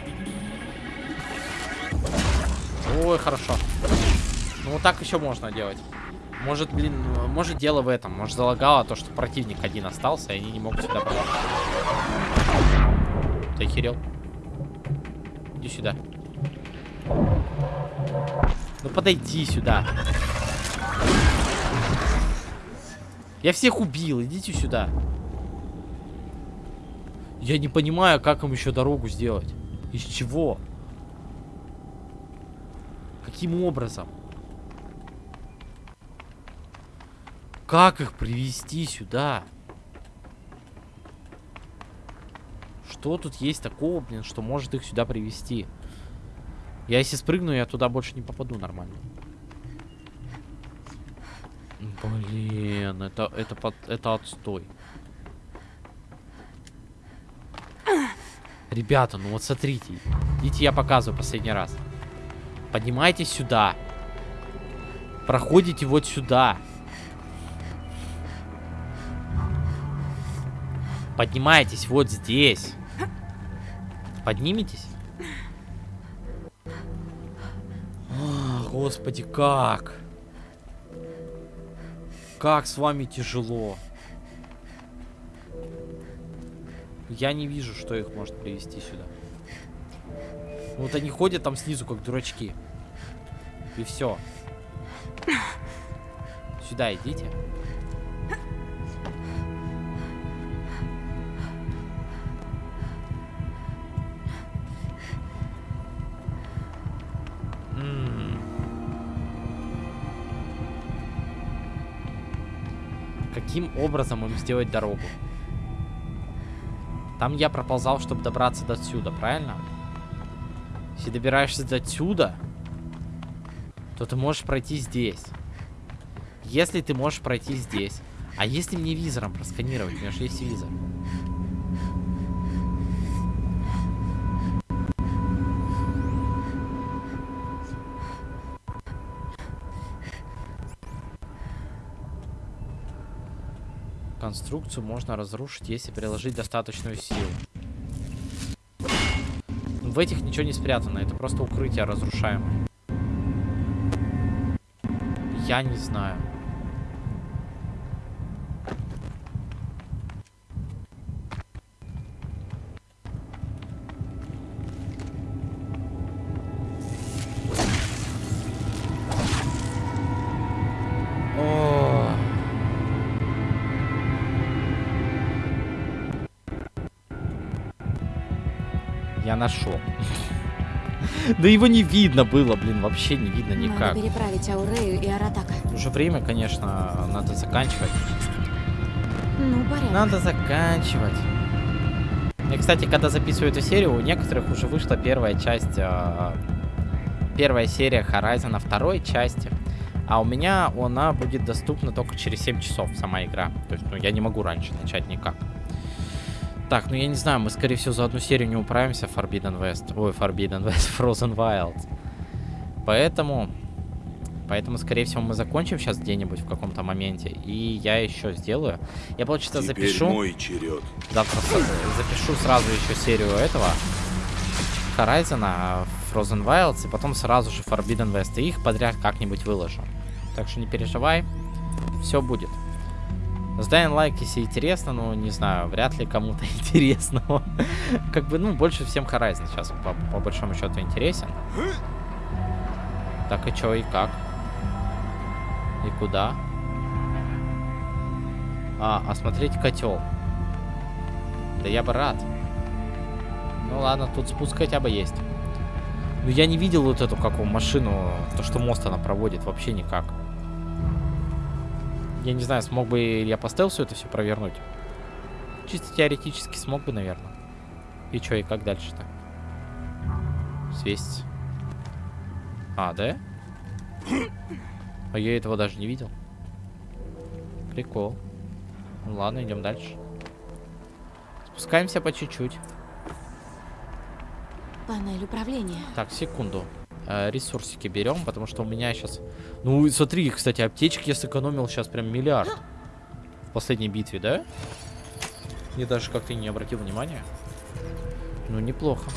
Ой, хорошо. Ну, вот так еще можно делать. Может, блин, может дело в этом. Может, залагало то, что противник один остался, и они не могут сюда попасть. Ты охерел? Иди сюда. Ну подойди сюда. Я всех убил, идите сюда. Я не понимаю, как им еще дорогу сделать. Из чего? Каким образом? Как их привести сюда? Что тут есть такого, блин, что может их сюда привести? Я если спрыгну, я туда больше не попаду нормально. Блин, это, это, под, это отстой. Ребята, ну вот смотрите. Идите, я показываю последний раз. Поднимайтесь сюда. Проходите вот сюда. Поднимайтесь вот здесь. Подниметесь? О, господи, как? Как с вами тяжело. Я не вижу, что их может привести сюда. Вот они ходят там снизу, как дурачки. И все. Сюда идите. Каким образом им сделать дорогу? Там я проползал, чтобы добраться до отсюда, правильно? Если добираешься до отсюда, то ты можешь пройти здесь. Если ты можешь пройти здесь. А если мне визором просканировать? У меня же есть визор. Конструкцию можно разрушить, если приложить достаточную силу. В этих ничего не спрятано, это просто укрытие разрушаемое. Я не знаю. Нашел. Да его не видно было, блин, вообще не видно никак. Надо переправить Аурею и Аратака. Уже время, конечно, надо заканчивать. Ну, порядок. Надо заканчивать. И, кстати, когда записываю эту серию, у некоторых уже вышла первая часть, а, первая серия Horizon второй части. А у меня она будет доступна только через 7 часов, сама игра. То есть, ну, я не могу раньше начать никак. Так, ну я не знаю, мы, скорее всего, за одну серию не управимся в Forbidden West. Ой, Forbidden West, [laughs] Frozen Wilds. Поэтому... Поэтому, скорее всего, мы закончим сейчас где-нибудь в каком-то моменте. И я еще сделаю. Я, получается, Теперь запишу... мой черед. Завтра с- запишу сразу еще серию этого Horizon, Frozen Wilds, и потом сразу же Forbidden West. И их подряд как-нибудь выложу. Так что не переживай, все будет. Сдай лайк, если интересно, но не знаю, вряд ли кому-то [laughs] интересно. как бы, ну, больше всем Horizon сейчас по, по большому счету интересен. Так и чё, и как? И куда? А, осмотреть котел. Да я бы рад. Ну ладно, тут спуск хотя бы есть. Но я не видел вот эту какую машину, то что мост она проводит, вообще никак. Я не знаю, смог бы я по стелсу это все провернуть. Чисто теоретически смог бы, наверное. И чё, и как дальше-то? Свесть. А, да? А я этого даже не видел. Прикол. Ну ладно, идем дальше. Спускаемся по чуть-чуть. Панель управления. Так, секунду. Э, ресурсики берем, потому что у меня сейчас... Ну, смотри, кстати, аптечки я сэкономил сейчас прям миллиард. В последней битве, да? Я даже как-то не обратил внимания. Ну, неплохо.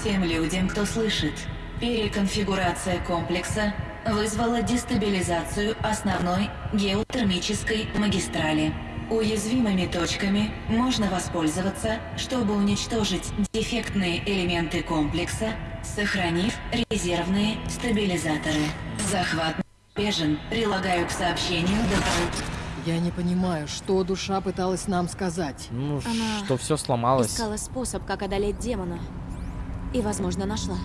Всем людям, кто слышит, переконфигурация комплекса вызвала дестабилизацию основной геотермической магистрали. Уязвимыми точками можно воспользоваться, чтобы уничтожить дефектные элементы комплекса, сохранив резервные стабилизаторы. Захват бежен. Прилагаю к сообщению дополнительные Я не понимаю, что душа пыталась нам сказать. Ну, Она что все сломалось. Искала способ, как одолеть демона. И, возможно, нашла.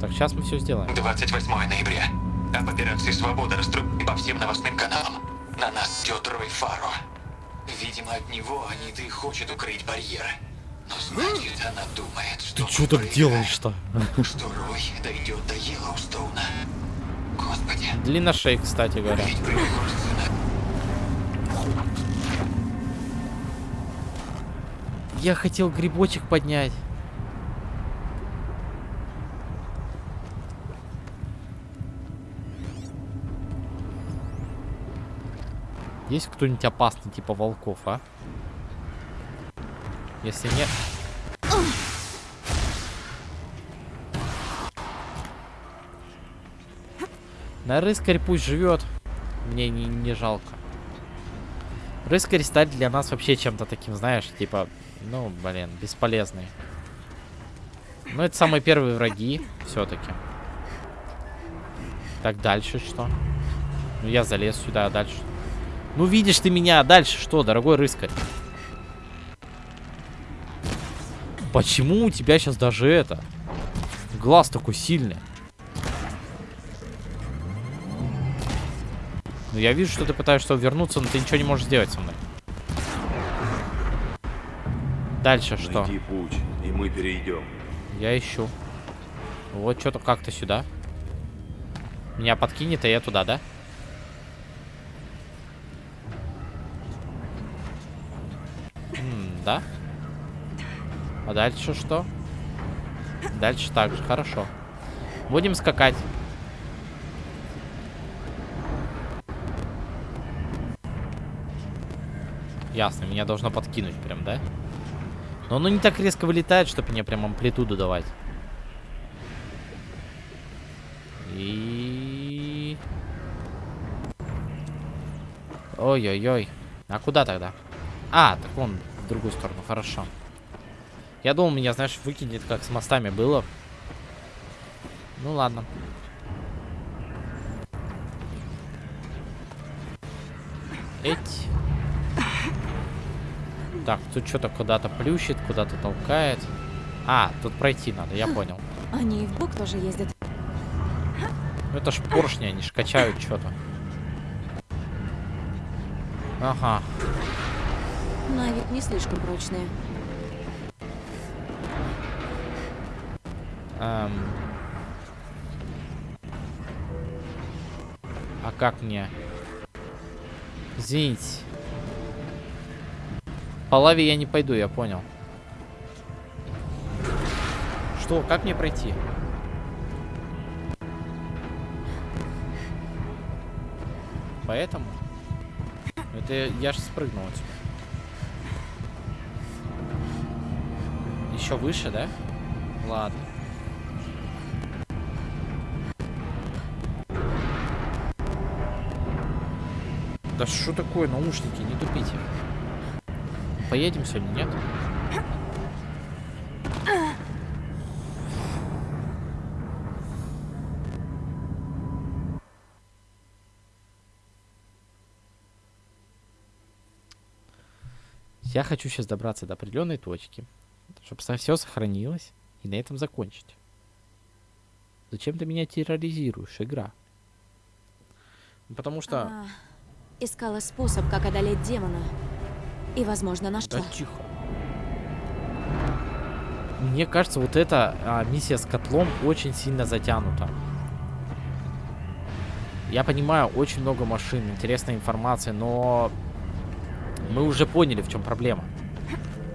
Так, сейчас мы все сделаем. 28 ноября. Об операции «Свобода» раструбили по всем новостным каналам. На нас идет Рой Фаро. Видимо, от него Анита и хочет укрыть барьер. Но значит, она думает, что... Ты что так делаешь-то? Что Рой дойдет до Йеллоустоуна. Господи, Длинношей, кстати говоря. Я хотел грибочек поднять. Есть кто-нибудь опасный, типа волков, а? Если нет... На рыскарь пусть живет. Мне не, не жалко. Рыскарь стать для нас вообще чем-то таким, знаешь, типа, ну, блин, бесполезный. Ну, это самые первые враги, все-таки. Так, дальше что? Ну, я залез сюда, а дальше... Ну, видишь ты меня, а дальше что, дорогой рыскарь? Почему у тебя сейчас даже это? Глаз такой сильный. Ну, я вижу, что ты пытаешься вернуться, но ты ничего не можешь сделать со мной. Дальше что? Найди путь, и мы перейдем. Я ищу. Вот что-то как-то сюда. Меня подкинет, а я туда, да? М, да? А дальше что? Дальше так же, хорошо. Будем скакать. Ясно, меня должно подкинуть прям, да? Но оно не так резко вылетает, чтобы мне прям амплитуду давать. И... Ой-ой-ой. А куда тогда? А, так он в другую сторону, хорошо. Я думал, меня, знаешь, выкинет, как с мостами было. Ну ладно. Эть. Так, тут что-то куда-то плющит, куда-то толкает. А, тут пройти надо, я понял. Они и в бок тоже ездят. Ну это ж поршни, они ж качают что-то. Ага. На вид не слишком прочные. Эм. А как мне? Извините. По лаве я не пойду, я понял. Что? Как мне пройти? Поэтому? Это я же спрыгнул. Еще выше, да? Ладно. Да что такое, наушники, не тупите. Поедем сегодня, нет? Я хочу сейчас добраться до определенной точки, чтобы все сохранилось, и на этом закончить. Зачем ты меня терроризируешь, игра? Потому что... Она искала способ, как одолеть демона. И, возможно, нашла. Да тихо. Мне кажется, вот эта а, миссия с котлом очень сильно затянута. Я понимаю, очень много машин, интересная информация, но мы уже поняли, в чем проблема.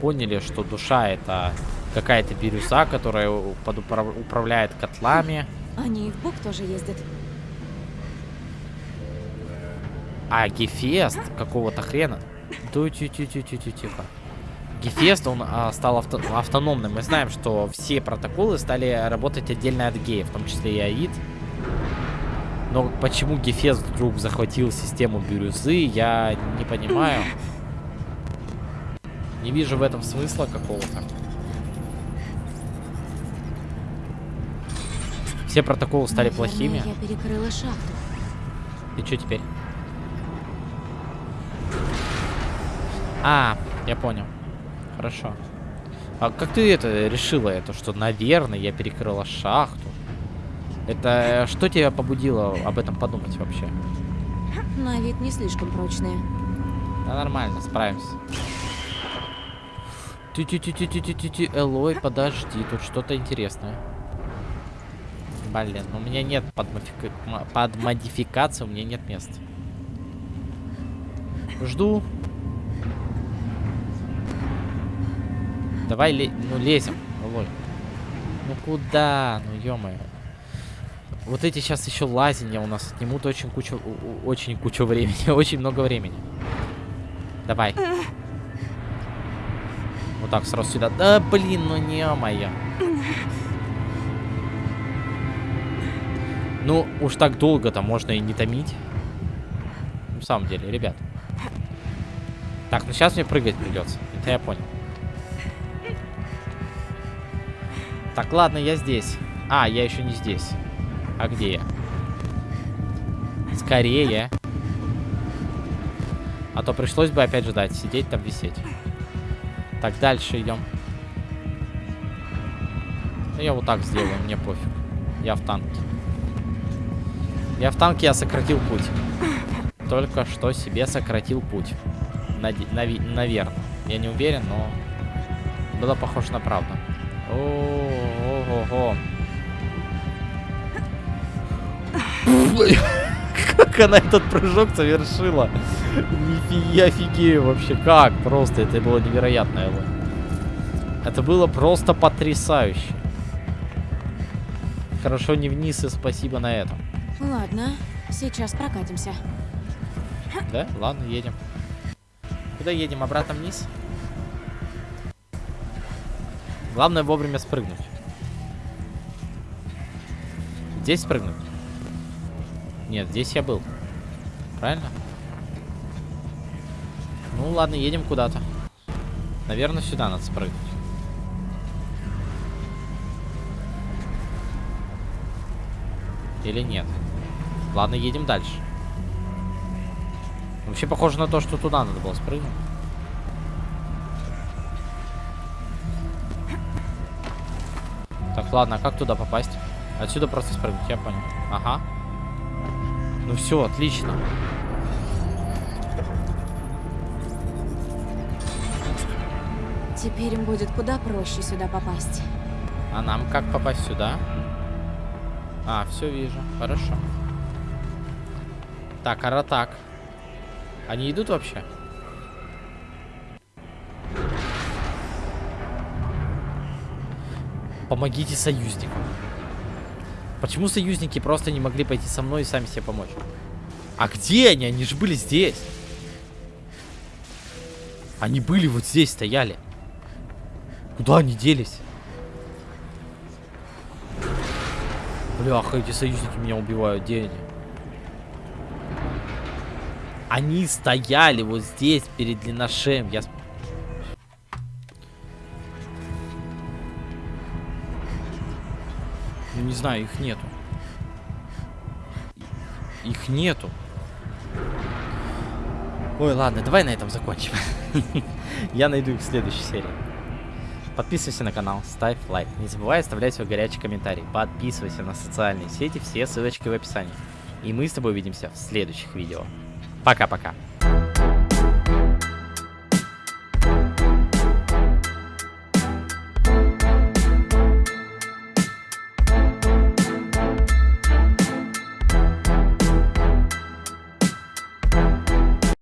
Поняли, что душа это Какая-то бирюза, которая под управ- управляет котлами. Они и в Бук тоже ездят. А Гефест какого-то хрена. Да тихо. Гефест, он а, стал авто- автономным. Мы знаем, что все протоколы стали работать отдельно от геев, в том числе и АИД. Но почему Гефест вдруг захватил систему бирюзы, я не понимаю. Не вижу в этом смысла какого-то. Все протоколы стали Наверное, плохими. я перекрыла шахту. И что теперь? А, я понял. Хорошо. А как ты это решила это, что, наверное, я перекрыла шахту? Это что тебя побудило об этом подумать вообще? На вид не слишком прочные. Да нормально, справимся. Ти-ти-ти-ти-ти-ти-ти, Элой, подожди, тут что-то интересное. Блин, у меня нет под, модифика- под модификацию, у меня нет места. Жду. Давай, ле- ну лезем, Элой. Ну куда? Ну ё-моё. Вот эти сейчас еще лазенья у нас отнимут очень кучу, очень кучу времени, [laughs] очень много времени. Давай. Вот так сразу сюда. Да, блин, ну не моя. Ну, уж так долго-то можно и не томить. На самом деле, ребят. Так, ну сейчас мне прыгать придется. Это я понял. Так, ладно, я здесь. А, я еще не здесь. А где я? Скорее. А то пришлось бы опять ждать, сидеть там, висеть. Так, дальше идем. Ну, я вот так сделаю, мне пофиг. Я в танке. Я в танке, я сократил путь. Только что себе сократил путь. Наде- нави- наверное. Я не уверен, но было похоже на правду. О-о-о-о. [laughs] Как она этот прыжок совершила? Нифига, я офигею вообще. Как? Просто это было невероятно, Элла. Это было просто потрясающе. Хорошо не вниз и спасибо на этом. Ладно, сейчас прокатимся. Да? Ладно, едем. Куда едем? Обратно вниз? Главное вовремя спрыгнуть. Здесь спрыгнуть? Нет, здесь я был. Правильно? Ну ладно, едем куда-то. Наверное, сюда надо спрыгнуть. Или нет? Ладно, едем дальше. Вообще похоже на то, что туда надо было спрыгнуть. Так, ладно, а как туда попасть? Отсюда просто спрыгнуть, я понял. Ага. Ну все, отлично. Теперь им будет куда проще сюда попасть. А нам как попасть сюда? А, все вижу. Хорошо. Так, аратак. Они идут вообще? Помогите союзникам. Почему союзники просто не могли пойти со мной и сами себе помочь? А где они? Они же были здесь. Они были вот здесь, стояли. Куда они делись? Бляха, эти союзники меня убивают. Где они? Они стояли вот здесь, перед длинношеем. Я... не знаю, их нету. Их нету. Ой, ладно, давай на этом закончим. [laughs] Я найду их в следующей серии. Подписывайся на канал, ставь лайк. Не забывай оставлять свой горячий комментарий. Подписывайся на социальные сети, все ссылочки в описании. И мы с тобой увидимся в следующих видео. Пока-пока.